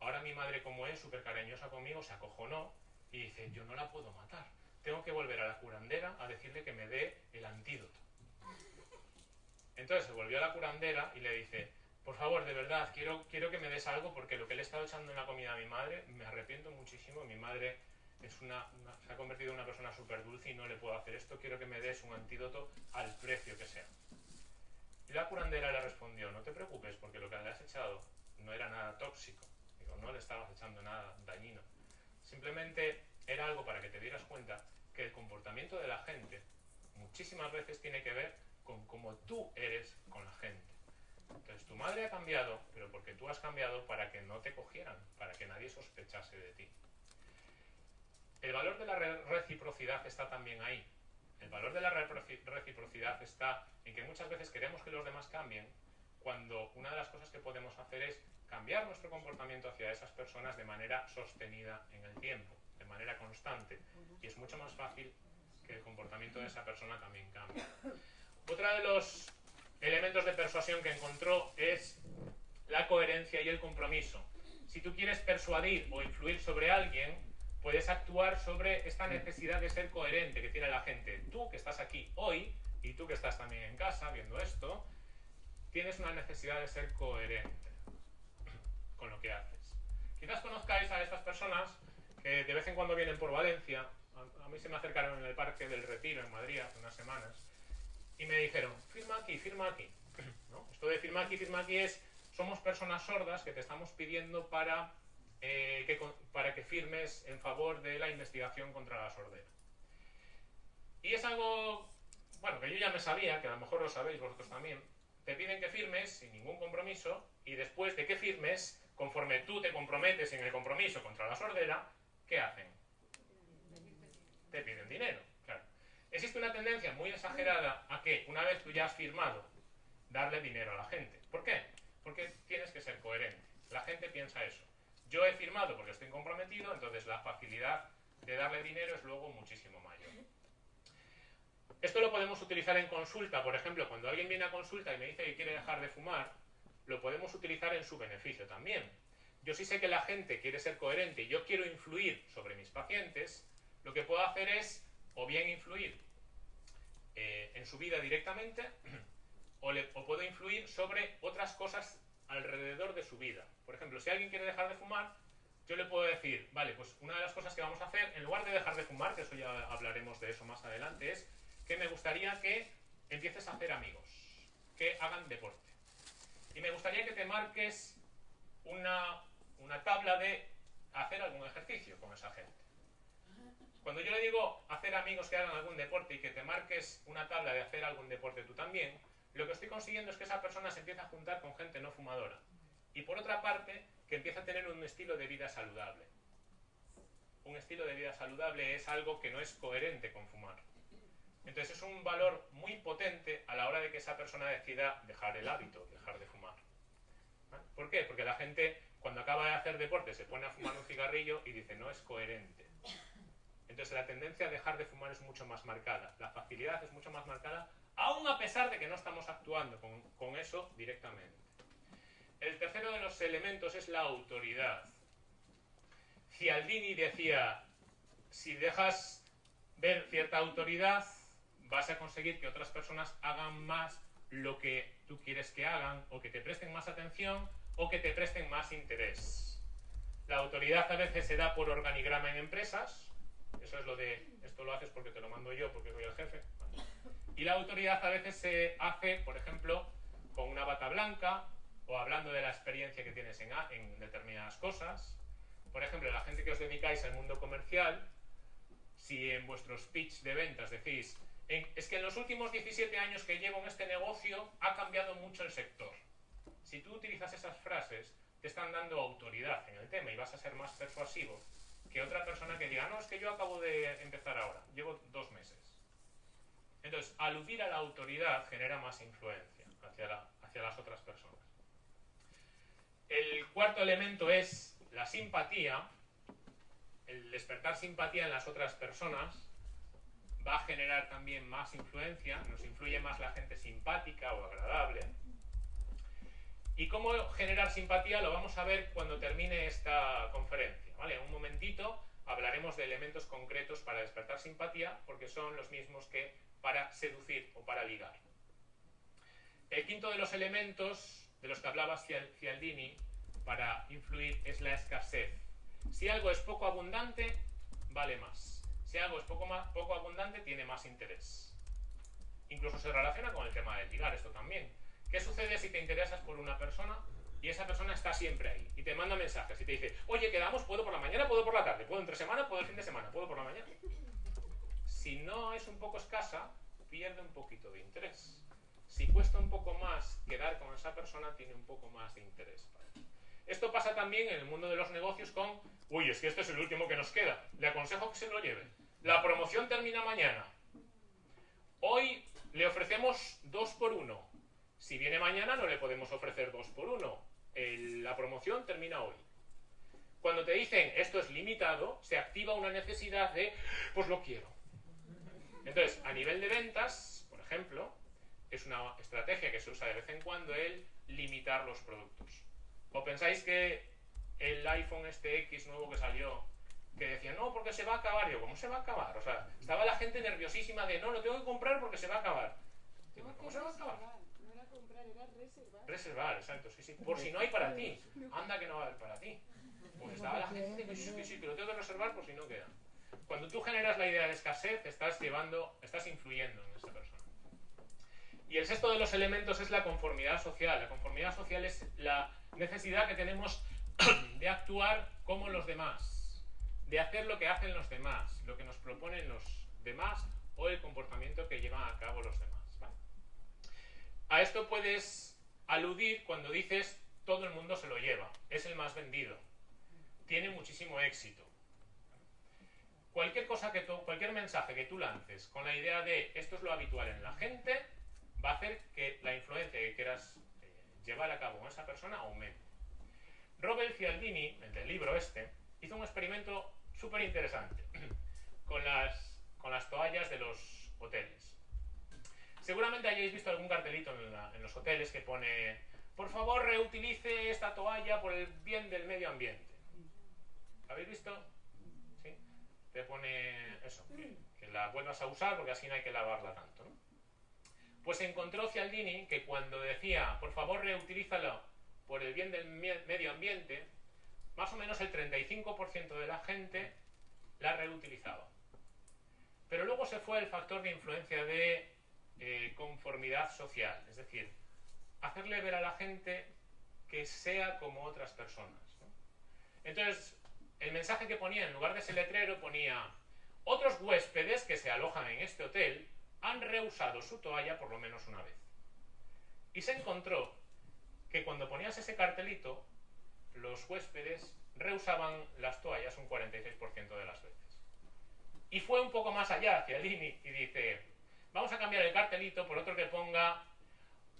ahora mi madre como es súper cariñosa conmigo, se acojonó y dice, yo no la puedo matar. Tengo que volver a la curandera a decirle que me dé el antídoto. Entonces se volvió a la curandera y le dice, por favor, de verdad, quiero, quiero que me des algo porque lo que le he estado echando en la comida a mi madre, me arrepiento muchísimo. Mi madre es una, una- se ha convertido en una persona súper dulce y no le puedo hacer esto. Quiero que me des un antídoto al precio que sea. Y la curandera le respondió, no te preocupes porque lo que le has echado no era nada tóxico. Digo, no le estabas echando nada dañino. Simplemente era algo para que te dieras cuenta que el comportamiento de la gente muchísimas veces tiene que ver con cómo tú eres con la gente. Entonces tu madre ha cambiado, pero porque tú has cambiado para que no te cogieran, para que nadie sospechase de ti. El valor de la re- reciprocidad está también ahí. El valor de la reciprocidad está en que muchas veces queremos que los demás cambien, cuando una de las cosas que podemos hacer es cambiar nuestro comportamiento hacia esas personas de manera sostenida en el tiempo, de manera constante. Y es mucho más fácil que el comportamiento de esa persona también cambie. Otro de los elementos de persuasión que encontró es la coherencia y el compromiso. Si tú quieres persuadir o influir sobre alguien, puedes actuar sobre esta necesidad de ser coherente que tiene la gente. Tú que estás aquí hoy y tú que estás también en casa viendo esto, tienes una necesidad de ser coherente con lo que haces. Quizás conozcáis a estas personas que de vez en cuando vienen por Valencia. A, a mí se me acercaron en el Parque del Retiro en Madrid hace unas semanas y me dijeron, firma aquí, firma aquí. ¿No? Esto de firma aquí, firma aquí es, somos personas sordas que te estamos pidiendo para, eh, que, para que firmes en favor de la investigación contra la sordera. Y es algo, bueno, que yo ya me sabía, que a lo mejor lo sabéis vosotros también. Te piden que firmes sin ningún compromiso y después de que firmes, conforme tú te comprometes en el compromiso contra la sordera, ¿qué hacen? Te piden dinero, claro. Existe una tendencia muy exagerada a que una vez tú ya has firmado, darle dinero a la gente. ¿Por qué? Porque tienes que ser coherente. La gente piensa eso. Yo he firmado porque estoy comprometido, entonces la facilidad de darle dinero es luego muchísimo mayor. Esto lo podemos utilizar en consulta, por ejemplo, cuando alguien viene a consulta y me dice que quiere dejar de fumar, lo podemos utilizar en su beneficio también. Yo sí sé que la gente quiere ser coherente y yo quiero influir sobre mis pacientes, lo que puedo hacer es o bien influir eh, en su vida directamente <clears throat> o, o puedo influir sobre otras cosas alrededor de su vida. Por ejemplo, si alguien quiere dejar de fumar, yo le puedo decir, vale, pues una de las cosas que vamos a hacer, en lugar de dejar de fumar, que eso ya hablaremos de eso más adelante, es que me gustaría que empieces a hacer amigos, que hagan deporte. Y me gustaría que te marques una, una tabla de hacer algún ejercicio con esa gente. Cuando yo le digo hacer amigos que hagan algún deporte y que te marques una tabla de hacer algún deporte tú también, lo que estoy consiguiendo es que esa persona se empiece a juntar con gente no fumadora. Y por otra parte, que empiece a tener un estilo de vida saludable. Un estilo de vida saludable es algo que no es coherente con fumar. Entonces es un valor muy potente a la hora de que esa persona decida dejar el hábito, dejar de fumar. ¿Vale? ¿Por qué? Porque la gente cuando acaba de hacer deporte se pone a fumar un cigarrillo y dice no es coherente. Entonces la tendencia a dejar de fumar es mucho más marcada, la facilidad es mucho más marcada, aun a pesar de que no estamos actuando con, con eso directamente. El tercero de los elementos es la autoridad. Cialdini decía, si dejas ver cierta autoridad, vas a conseguir que otras personas hagan más lo que tú quieres que hagan, o que te presten más atención, o que te presten más interés. La autoridad a veces se da por organigrama en empresas, eso es lo de, esto lo haces porque te lo mando yo, porque soy el jefe. Y la autoridad a veces se hace, por ejemplo, con una bata blanca, o hablando de la experiencia que tienes en, en determinadas cosas. Por ejemplo, la gente que os dedicáis al mundo comercial, Si en vuestros pitch de ventas decís, es que en los últimos 17 años que llevo en este negocio ha cambiado mucho el sector. Si tú utilizas esas frases, te están dando autoridad en el tema y vas a ser más persuasivo que otra persona que diga, no, es que yo acabo de empezar ahora, llevo dos meses. Entonces, aludir a la autoridad genera más influencia hacia, hacia las otras personas. El cuarto elemento es la simpatía. El despertar simpatía en las otras personas va a generar también más influencia, nos influye más la gente simpática o agradable. ¿Y cómo generar simpatía? Lo vamos a ver cuando termine esta conferencia. ¿vale? En un momentito hablaremos de elementos concretos para despertar simpatía, porque son los mismos que para seducir o para ligar. El quinto de los elementos de los que hablaba Cialdini para influir es la escasez. Si algo es poco abundante, vale más. Si algo es poco, más, poco abundante, tiene más interés. Incluso se relaciona con el tema del ligar, esto también. ¿Qué sucede si te interesas por una persona y esa persona está siempre ahí y te manda mensajes y te dice, oye, quedamos, puedo por la mañana, puedo por la tarde, puedo entre semana, puedo el fin de semana, puedo por la mañana? Si no es un poco escasa, pierde un poquito de interés. Si cuesta un poco más quedar con esa persona, tiene un poco más de interés. Esto pasa también en el mundo de los negocios con, uy, es que este es el último que nos queda, le aconsejo que se lo lleve. La promoción termina mañana. Hoy le ofrecemos dos por uno. Si viene mañana no le podemos ofrecer dos por uno. la promoción termina hoy. Cuando te dicen esto es limitado, se activa una necesidad de, pues lo quiero. Entonces, a nivel de ventas, por ejemplo, es una estrategia que se usa de vez en cuando el limitar los productos. ¿O pensáis que el iPhone este X nuevo que salió, que decía, no, porque se va a acabar? Yo, ¿cómo se va a acabar? O sea, estaba la gente nerviosísima de, no, lo tengo que comprar porque se va a acabar. ¿Cómo se va a acabar? Reservar. Reservar, exacto, sí, sí. Por si no hay para ti. Anda que no va a haber para ti. Pues estaba la gente que sí, que sí, que lo tengo que reservar por si no queda. Cuando tú generas la idea de escasez, estás llevando, estás influyendo en esa persona. Y el sexto de los elementos es la conformidad social. La conformidad social es la necesidad que tenemos <clears throat> de actuar como los demás, de hacer lo que hacen los demás, lo que nos proponen los demás o el comportamiento que llevan a cabo los demás. A esto puedes aludir cuando dices todo el mundo se lo lleva, es el más vendido, tiene muchísimo éxito. Cualquier cosa que tú, cualquier mensaje que tú lances con la idea de esto es lo habitual en la gente, va a hacer que la influencia que quieras llevar a cabo con esa persona aumente. Robert Cialdini, el del libro este, hizo un experimento súper interesante <clears throat> con las, con las toallas de los hoteles. Seguramente hayáis visto algún cartelito en, los hoteles que pone por favor reutilice esta toalla por el bien del medio ambiente. ¿Habéis visto? ¿Sí? Te pone eso, que, que, la vuelvas a usar porque así no hay que lavarla tanto. ¿no? Pues encontró Cialdini que cuando decía, por favor reutilízalo por el bien del medio ambiente, más o menos el 35% de la gente la reutilizaba. Pero luego se fue el factor de influencia de eh, conformidad social, es decir, hacerle ver a la gente que sea como otras personas. Entonces, el mensaje que ponía en lugar de ese letrero ponía, otros huéspedes que se alojan en este hotel han reusado su toalla por lo menos una vez. Y se encontró que cuando ponías ese cartelito, los huéspedes reusaban las toallas un 46% de las veces. Y fue un poco más allá hacia Lini y dice, vamos a cambiar el cartelito por otro que ponga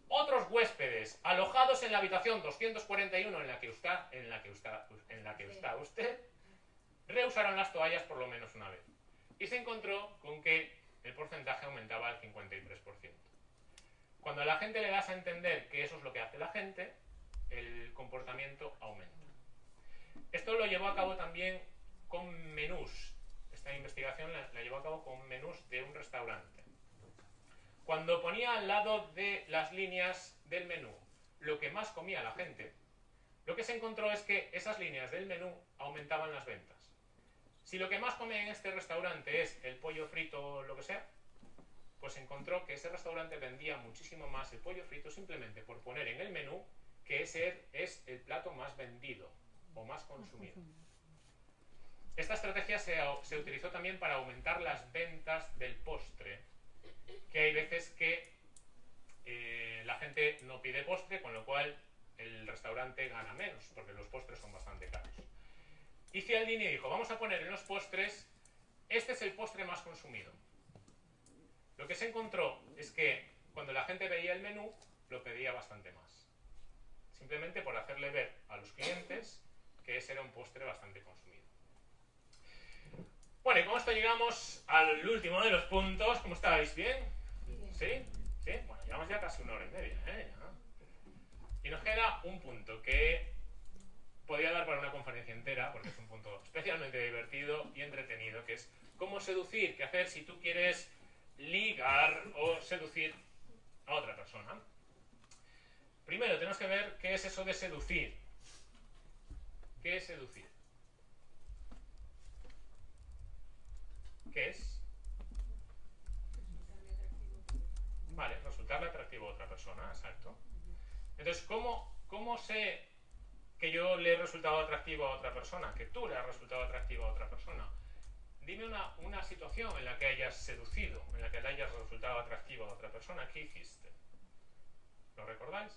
otros huéspedes alojados en la habitación 241 en la que está, en la que está, en la que está usted, reusaron las toallas por lo menos una vez. Y se encontró con que el porcentaje aumentaba al 53%. Cuando a la gente le das a entender que eso es lo que hace la gente, el comportamiento aumenta. Esto lo llevó a cabo también con menús. Esta investigación la, la llevó a cabo con menús de un restaurante. Cuando ponía al lado de las líneas del menú lo que más comía la gente, lo que se encontró es que esas líneas del menú aumentaban las ventas. Si lo que más come en este restaurante es el pollo frito o lo que sea, pues encontró que ese restaurante vendía muchísimo más el pollo frito simplemente por poner en el menú que ese es el plato más vendido o más consumido. esta estrategia se, se utilizó también para aumentar las ventas del postre, que hay veces que eh, la gente no pide postre, con lo cual el restaurante gana menos, porque los postres son bastante caros. Y Cialdini dijo, vamos a poner en los postres, este es el postre más consumido. Lo que se encontró es que cuando la gente veía el menú, lo pedía bastante más. Simplemente por hacerle ver a los clientes que ese era un postre bastante consumido. Bueno, y con esto llegamos al último de los puntos. ¿Cómo estáis? ¿Bien? ¿Sí? Bueno, llevamos ya casi una hora y media. ¿eh? Y nos queda un punto que podría dar para una conferencia entera, porque es un punto especialmente divertido y entretenido, que es cómo seducir, qué hacer si tú quieres ligar o seducir a otra persona. Primero tenemos que ver qué es eso de seducir. ¿Qué es seducir? ¿Qué es? Vale, resultarle atractivo a otra persona, exacto. Entonces, ¿cómo, ¿cómo sé que yo le he resultado atractivo a otra persona? Que tú le has resultado atractivo a otra persona. Dime una, una situación en la que hayas seducido, en la que le hayas resultado atractivo a otra persona. ¿Qué hiciste? ¿Lo recordáis?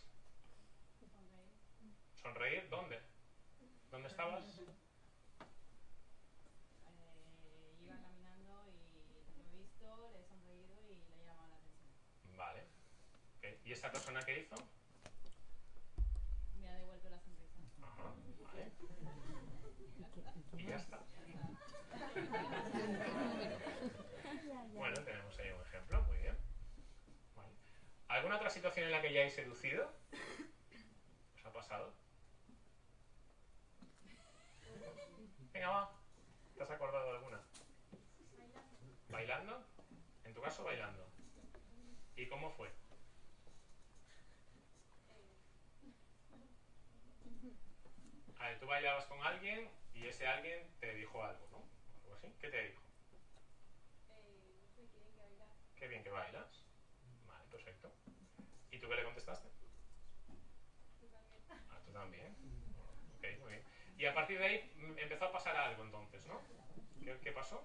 ¿Sonreír? ¿Dónde? ¿Dónde estabas? Eh, iba caminando y lo he visto, le he sonreído y le he llamado la atención. Vale. Ok. ¿Y esta persona qué hizo? Me ha devuelto la sonrisa. Ajá, vale. Y ya está. Bueno, tenemos ahí un ejemplo, muy bien. Vale. ¿Alguna otra situación en la que ya hayáis seducido? ¿Os ha pasado? Venga, va. ¿Te has acordado de alguna? ¿Bailando? En tu caso, bailando. ¿Y cómo fue? A ver, tú bailabas con alguien y ese alguien te dijo algo, ¿no? Algo así. ¿Qué te dijo? Qué bien que bailas. Vale, perfecto. ¿Y tú qué le contestaste? Ah, tú también. Ok, muy bien. Y a partir de ahí mm, empezó a pasar algo entonces, ¿no? ¿Qué, qué pasó?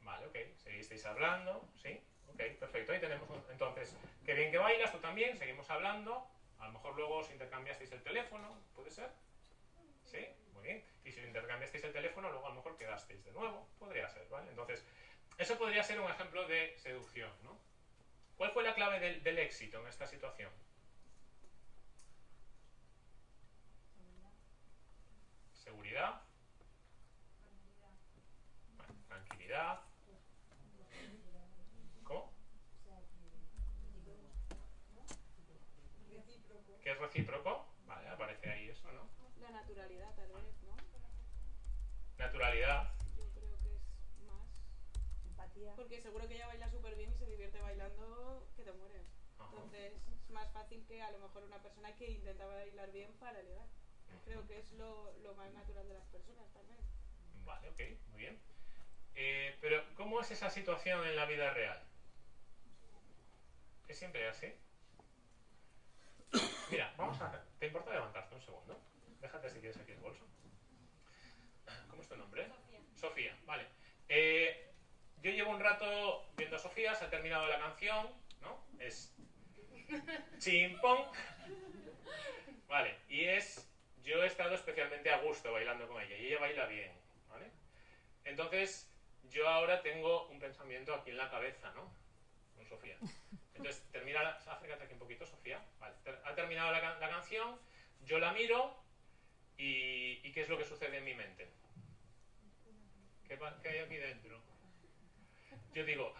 Vale, ok. Seguisteis hablando, ¿sí? Ok, perfecto. Ahí tenemos un- entonces, qué bien que bailas, tú también, seguimos hablando. A lo mejor luego os intercambiasteis el teléfono, ¿puede ser? ¿Sí? Muy bien. Y si intercambiasteis el teléfono, luego a lo mejor quedasteis de nuevo. Podría ser, ¿vale? Entonces, eso podría ser un ejemplo de seducción, ¿no? ¿Cuál fue la clave del, éxito en esta situación? Seguridad. Vale, tranquilidad. ¿Cómo? ¿Qué es recíproco? Vale, aparece ahí eso, ¿no? La naturalidad, tal vez, ¿no? Naturalidad. Yo creo que es más. Empatía. Porque seguro que ella baila súper bien y se divierte bailando que te mueres. Ajá. Entonces es más fácil que a lo mejor una persona que intenta bailar bien para ligar. Creo que es lo, lo más natural de las personas también. Vale, ok, muy bien. Eh, pero, ¿cómo es esa situación en la vida real? ¿Es siempre así? <coughs> Mira, vamos a... ¿Te importa levantarte un segundo? Déjate si quieres aquí el bolso. ¿Cómo es tu nombre? Sofía. Sofía, vale. Eh, yo llevo un rato viendo a Sofía, se ha terminado la canción, ¿no? Es <laughs> chimpón. Vale, y es... Yo he estado especialmente a gusto bailando con ella y ella baila bien, ¿vale? Entonces, yo ahora tengo un pensamiento aquí en la cabeza, ¿no? Con Sofía. Entonces, termina la... Acércate aquí un poquito, Sofía. Vale, ha terminado la, can- la canción, yo la miro y, ¿qué es lo que sucede en mi mente? ¿Qué, qué hay aquí dentro? Yo digo...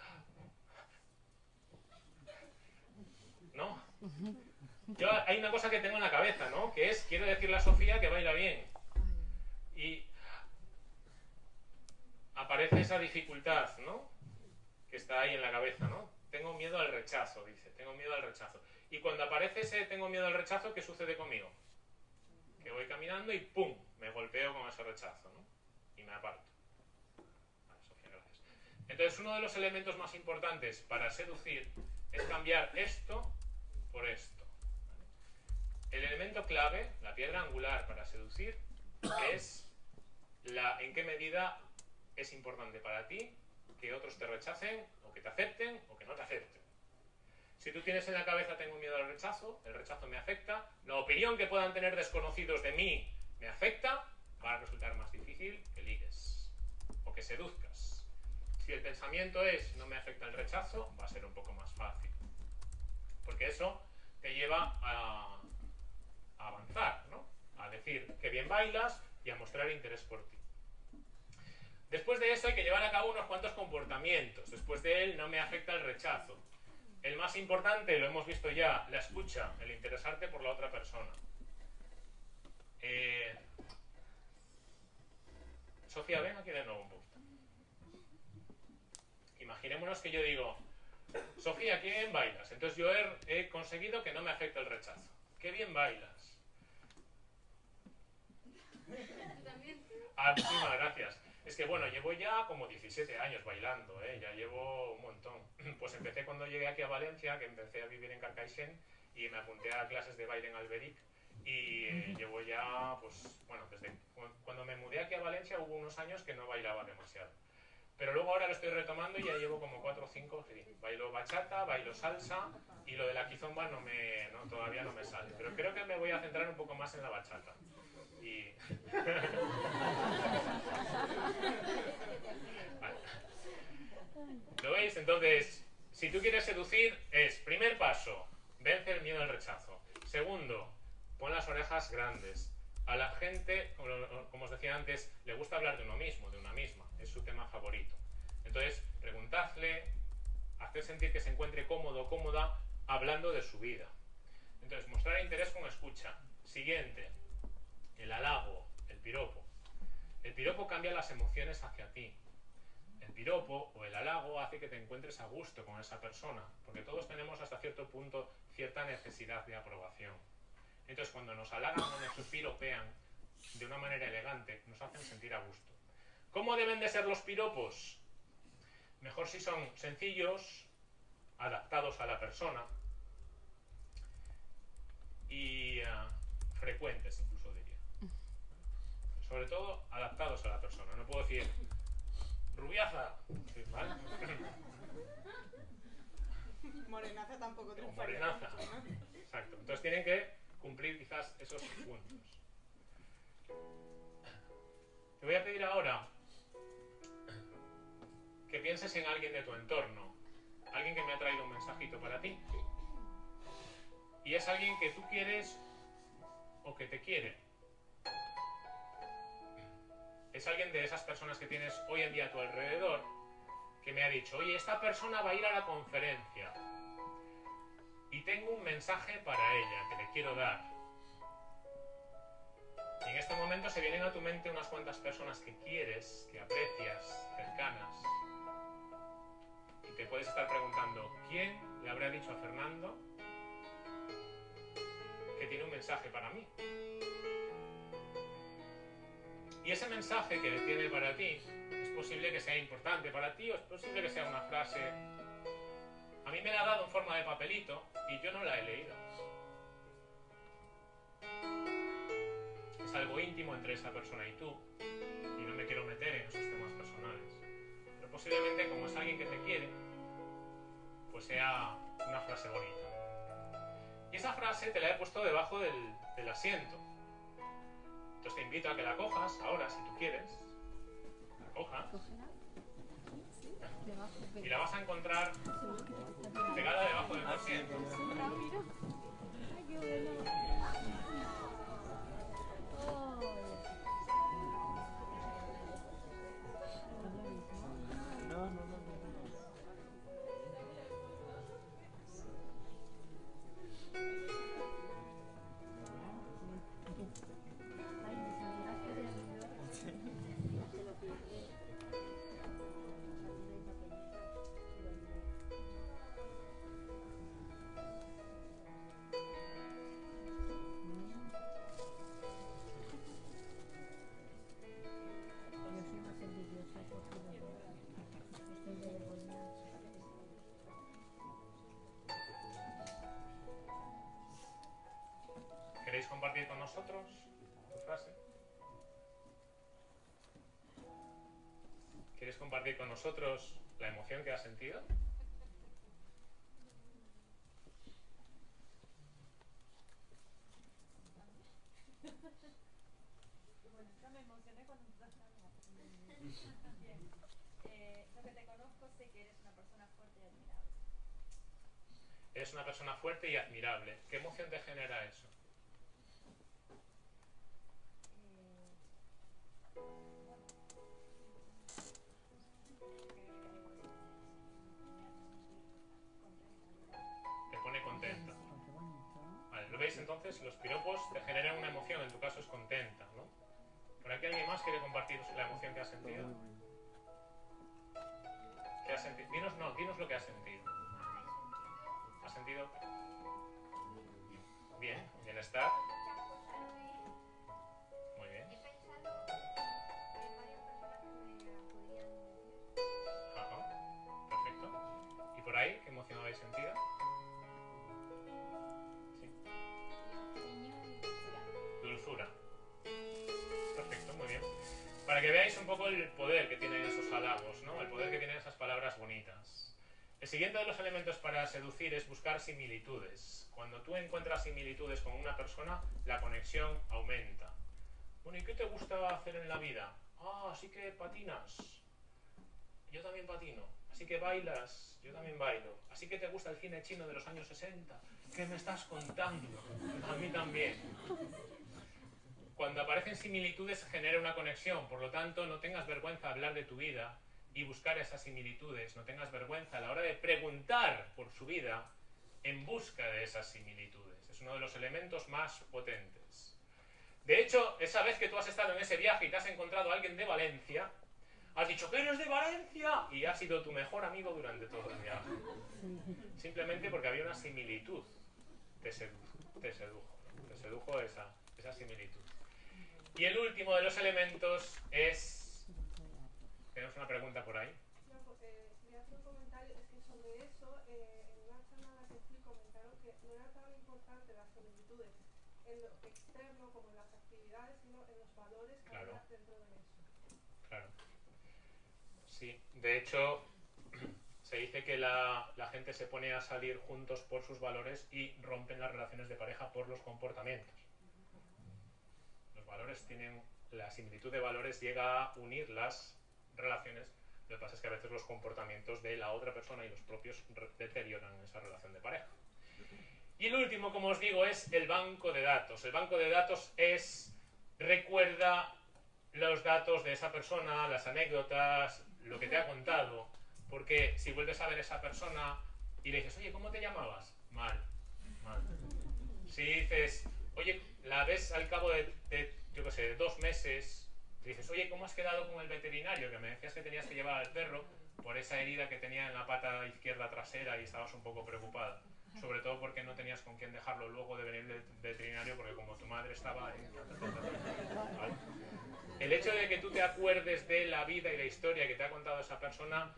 ¿No? Yo, hay una cosa que tengo en la cabeza, ¿no? Que es, quiero decirle a Sofía que baila bien. Y aparece esa dificultad, ¿no? Que está ahí en la cabeza, ¿no? Tengo miedo al rechazo, dice, tengo miedo al rechazo. Y cuando aparece ese tengo miedo al rechazo, ¿qué sucede conmigo? Que voy caminando y ¡pum! Me golpeo con ese rechazo, ¿no? Y me aparto. Vale, Sofía, gracias. Entonces, uno de los elementos más importantes para seducir es cambiar esto por esto. el elemento clave, la piedra angular para seducir, es la en qué medida es importante para ti que otros te rechacen, o que te acepten, o que no te acepten. Si tú tienes en la cabeza tengo miedo al rechazo, el rechazo me afecta, la opinión que puedan tener desconocidos de mí me afecta, va a resultar más difícil que ligues o que seduzcas. Si el pensamiento es no me afecta el rechazo, va a ser un poco más fácil. Porque eso te lleva a, a avanzar, ¿no? A decir que bien bailas y a mostrar interés por ti. Después de eso hay que llevar a cabo unos cuantos comportamientos. Después de él no me afecta el rechazo. El más importante, lo hemos visto ya, la escucha, el interesarte por la otra persona. Eh, Sofía, ven aquí de nuevo un poco. Imaginémonos que yo digo, Sofía, qué bien bailas. Entonces yo he, he conseguido que no me afecte el rechazo. Qué bien bailas. <laughs> Ah, muchísimas gracias. Es que bueno, llevo ya como 17 años bailando, ¿eh? ya llevo un montón. <clears throat> Pues empecé cuando llegué aquí a Valencia, que empecé a vivir en Carcaixent y me apunté a clases de baile en Alberic y eh, llevo ya, pues bueno, desde cu- cuando me mudé aquí a Valencia hubo unos años que no bailaba demasiado. Pero luego ahora lo estoy retomando y ya llevo como 4 o 5, sí. Bailo bachata, bailo salsa y lo de la kizomba no me, no, todavía no me sale. Pero creo que me voy a centrar un poco más en la bachata. Y... ¿Lo veis? Entonces, si tú quieres seducir, es primer paso, vence el miedo al rechazo. Segundo, pon las orejas grandes. A la gente, como, como os decía antes, le gusta hablar de uno mismo, de una misma. Es su tema favorito. Entonces, preguntadle, hacer sentir que se encuentre cómodo o cómoda hablando de su vida. Entonces, mostrar interés con escucha. Siguiente, el halago, el piropo. El piropo cambia las emociones hacia ti. El piropo o el halago hace que te encuentres a gusto con esa persona, porque todos tenemos hasta cierto punto cierta necesidad de aprobación. Entonces, cuando nos halagan o nos piropean de una manera elegante, nos hacen sentir a gusto. ¿Cómo deben de ser los piropos? Mejor si son sencillos, adaptados a la persona y eh, frecuentes. Sobre todo, adaptados a la persona. No puedo decir, rubiaza, ¿vale? Morenaza tampoco O triunfaría morenaza. Exacto. Entonces tienen que cumplir quizás esos puntos. Te voy a pedir ahora que pienses en alguien de tu entorno, alguien que me ha traído un mensajito para ti. Y es alguien que tú quieres o que te quiere. Es alguien de esas personas que tienes hoy en día a tu alrededor que me ha dicho, oye, esta persona va a ir a la conferencia y tengo un mensaje para ella que le quiero dar. En este momento se vienen a tu mente unas cuantas personas que quieres, que aprecias, cercanas. Y te puedes estar preguntando, ¿quién le habrá dicho a Fernando que tiene un mensaje para mí? Y ese mensaje que tiene para ti es posible que sea importante para ti o es posible que sea una frase a mí me la ha dado en forma de papelito y yo no la he leído. Es algo íntimo entre esa persona y tú y no me quiero meter en esos temas personales. Pero posiblemente como es alguien que te quiere, pues sea una frase bonita. Y esa frase te la he puesto debajo del, del asiento. Entonces te invito a que la cojas ahora, si tú quieres. La cojas. Y la vas a encontrar pegada debajo del asiento. Compartir con nosotros la emoción que has sentido? Eres una persona fuerte y admirable. ¿Qué emoción te genera eso? Eh, entonces? Los piropos te generan una emoción, en tu caso es contenta, ¿no? ¿Por aquí alguien más quiere compartir la emoción que ha sentido? ¿Qué has sentido? Dinos, no, dinos lo que has sentido. ¿Has sentido? Bien, bienestar. Muy bien. Ajá. Perfecto. ¿Y por ahí qué emoción habéis sentido? Para que veáis un poco el poder que tienen esos halagos, ¿no? El poder que tienen esas palabras bonitas. El siguiente de los elementos para seducir es buscar similitudes. Cuando tú encuentras similitudes con una persona, la conexión aumenta. Bueno, ¿y qué te gusta hacer en la vida? Ah, así que patinas. Yo también patino. Así que bailas. Yo también bailo. Así que te gusta el cine chino de los años 60. ¿Qué me estás contando? A mí también. Cuando aparecen similitudes se genera una conexión, por lo tanto no tengas vergüenza de hablar de tu vida y buscar esas similitudes, no tengas vergüenza a la hora de preguntar por su vida en busca de esas similitudes. Es uno de los elementos más potentes. De hecho, esa vez que tú has estado en ese viaje y te has encontrado a alguien de Valencia, has dicho que eres de Valencia y ha sido tu mejor amigo durante todo el viaje. Simplemente porque había una similitud. Te sedujo, te sedujo, te sedujo esa similitud. Y el último de los elementos es... Tenemos una pregunta por ahí. Pues, eh. Sí, de hecho, <clears throat> se dice que la, la gente se pone a salir juntos por sus valores y rompen las relaciones de pareja por los comportamientos. Valores tienen, la similitud de valores llega a unir las relaciones. Lo que pasa es que a veces los comportamientos de la otra persona y los propios deterioran esa relación de pareja. Y el último, como os digo, es el banco de datos. El banco de datos es, recuerda los datos de esa persona, las anécdotas, lo que te ha contado. Porque si vuelves a ver a esa persona y le dices, oye, ¿cómo te llamabas? Mal. Si dices, oye, la ves al cabo de, yo qué sé, dos meses, dices, oye, ¿cómo has quedado con el veterinario? Que me decías que tenías que llevar al perro por esa herida que tenía en la pata izquierda trasera y estabas un poco preocupada. Sobre todo porque no tenías con quién dejarlo luego de venir del veterinario, porque como tu madre estaba. <laughs> ¿Vale? El hecho de que tú te acuerdes de la vida y la historia que te ha contado esa persona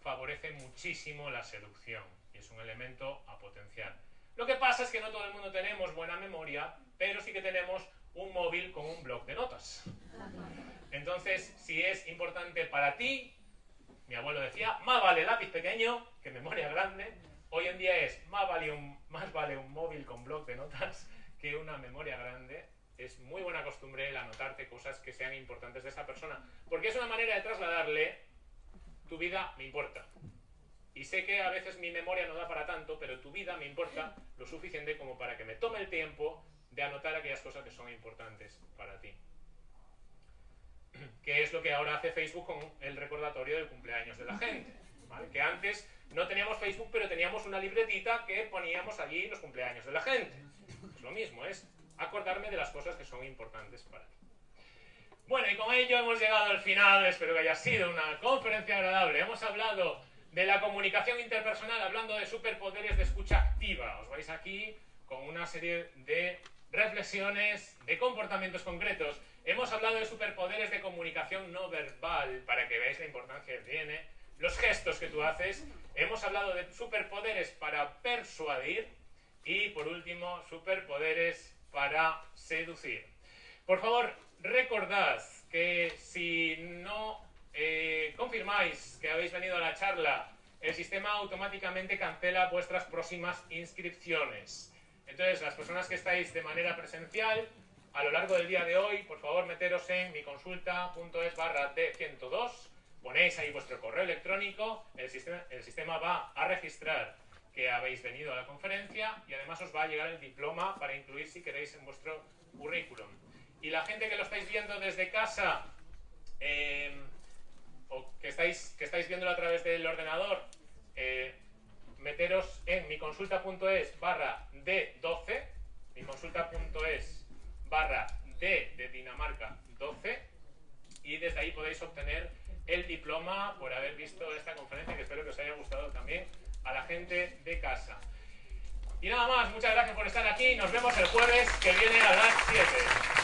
favorece muchísimo la seducción y es un elemento a potenciar. Lo que pasa es que no todo el mundo tenemos buena memoria, pero sí que tenemos un móvil con un blog de notas. Entonces, si es importante para ti, mi abuelo decía, más vale lápiz pequeño que memoria grande. Hoy en día es más vale un, más vale un móvil con blog de notas que una memoria grande. Es muy buena costumbre el anotarte cosas que sean importantes de esa persona, porque es una manera de trasladarle tu vida me importa. Y sé que a veces mi memoria no da para tanto, pero tu vida me importa lo suficiente como para que me tome el tiempo de anotar aquellas cosas que son importantes para ti. <clears throat> Que es lo que ahora hace Facebook con el recordatorio del cumpleaños de la gente. Que antes no teníamos Facebook, pero teníamos una libretita que poníamos allí los cumpleaños de la gente. Es lo mismo, es acordarme de las cosas que son importantes para ti. Bueno, y con ello hemos llegado al final. Espero que haya sido una conferencia agradable. Hemos hablado de la comunicación interpersonal, hablando de superpoderes de escucha activa. Os vais aquí con una serie de reflexiones, de comportamientos concretos. Hemos hablado de superpoderes de comunicación no verbal, para que veáis la importancia que tiene, los gestos que tú haces. Hemos hablado de superpoderes para persuadir y, por último, superpoderes para seducir. Por favor, recordad que si no eh, confirmáis que habéis venido a la charla, el sistema automáticamente cancela vuestras próximas inscripciones. Entonces, las personas que estáis de manera presencial, a lo largo del día de hoy, por favor, meteros en miconsulta.es barra D102, ponéis ahí vuestro correo electrónico, el sistema, el va a registrar que habéis venido a la conferencia y además os va a llegar el diploma para incluir si queréis en vuestro currículum. Y la gente que lo estáis viendo desde casa, eh, o que estáis, que estáis viéndolo a través del ordenador, eh, meteros en miconsulta.es barra D12, miconsulta.es barra D de Dinamarca 12, y desde ahí podéis obtener el diploma por haber visto esta conferencia, que espero que os haya gustado también a la gente de casa. Y nada más, muchas gracias por estar aquí, nos vemos el jueves que viene a las 7.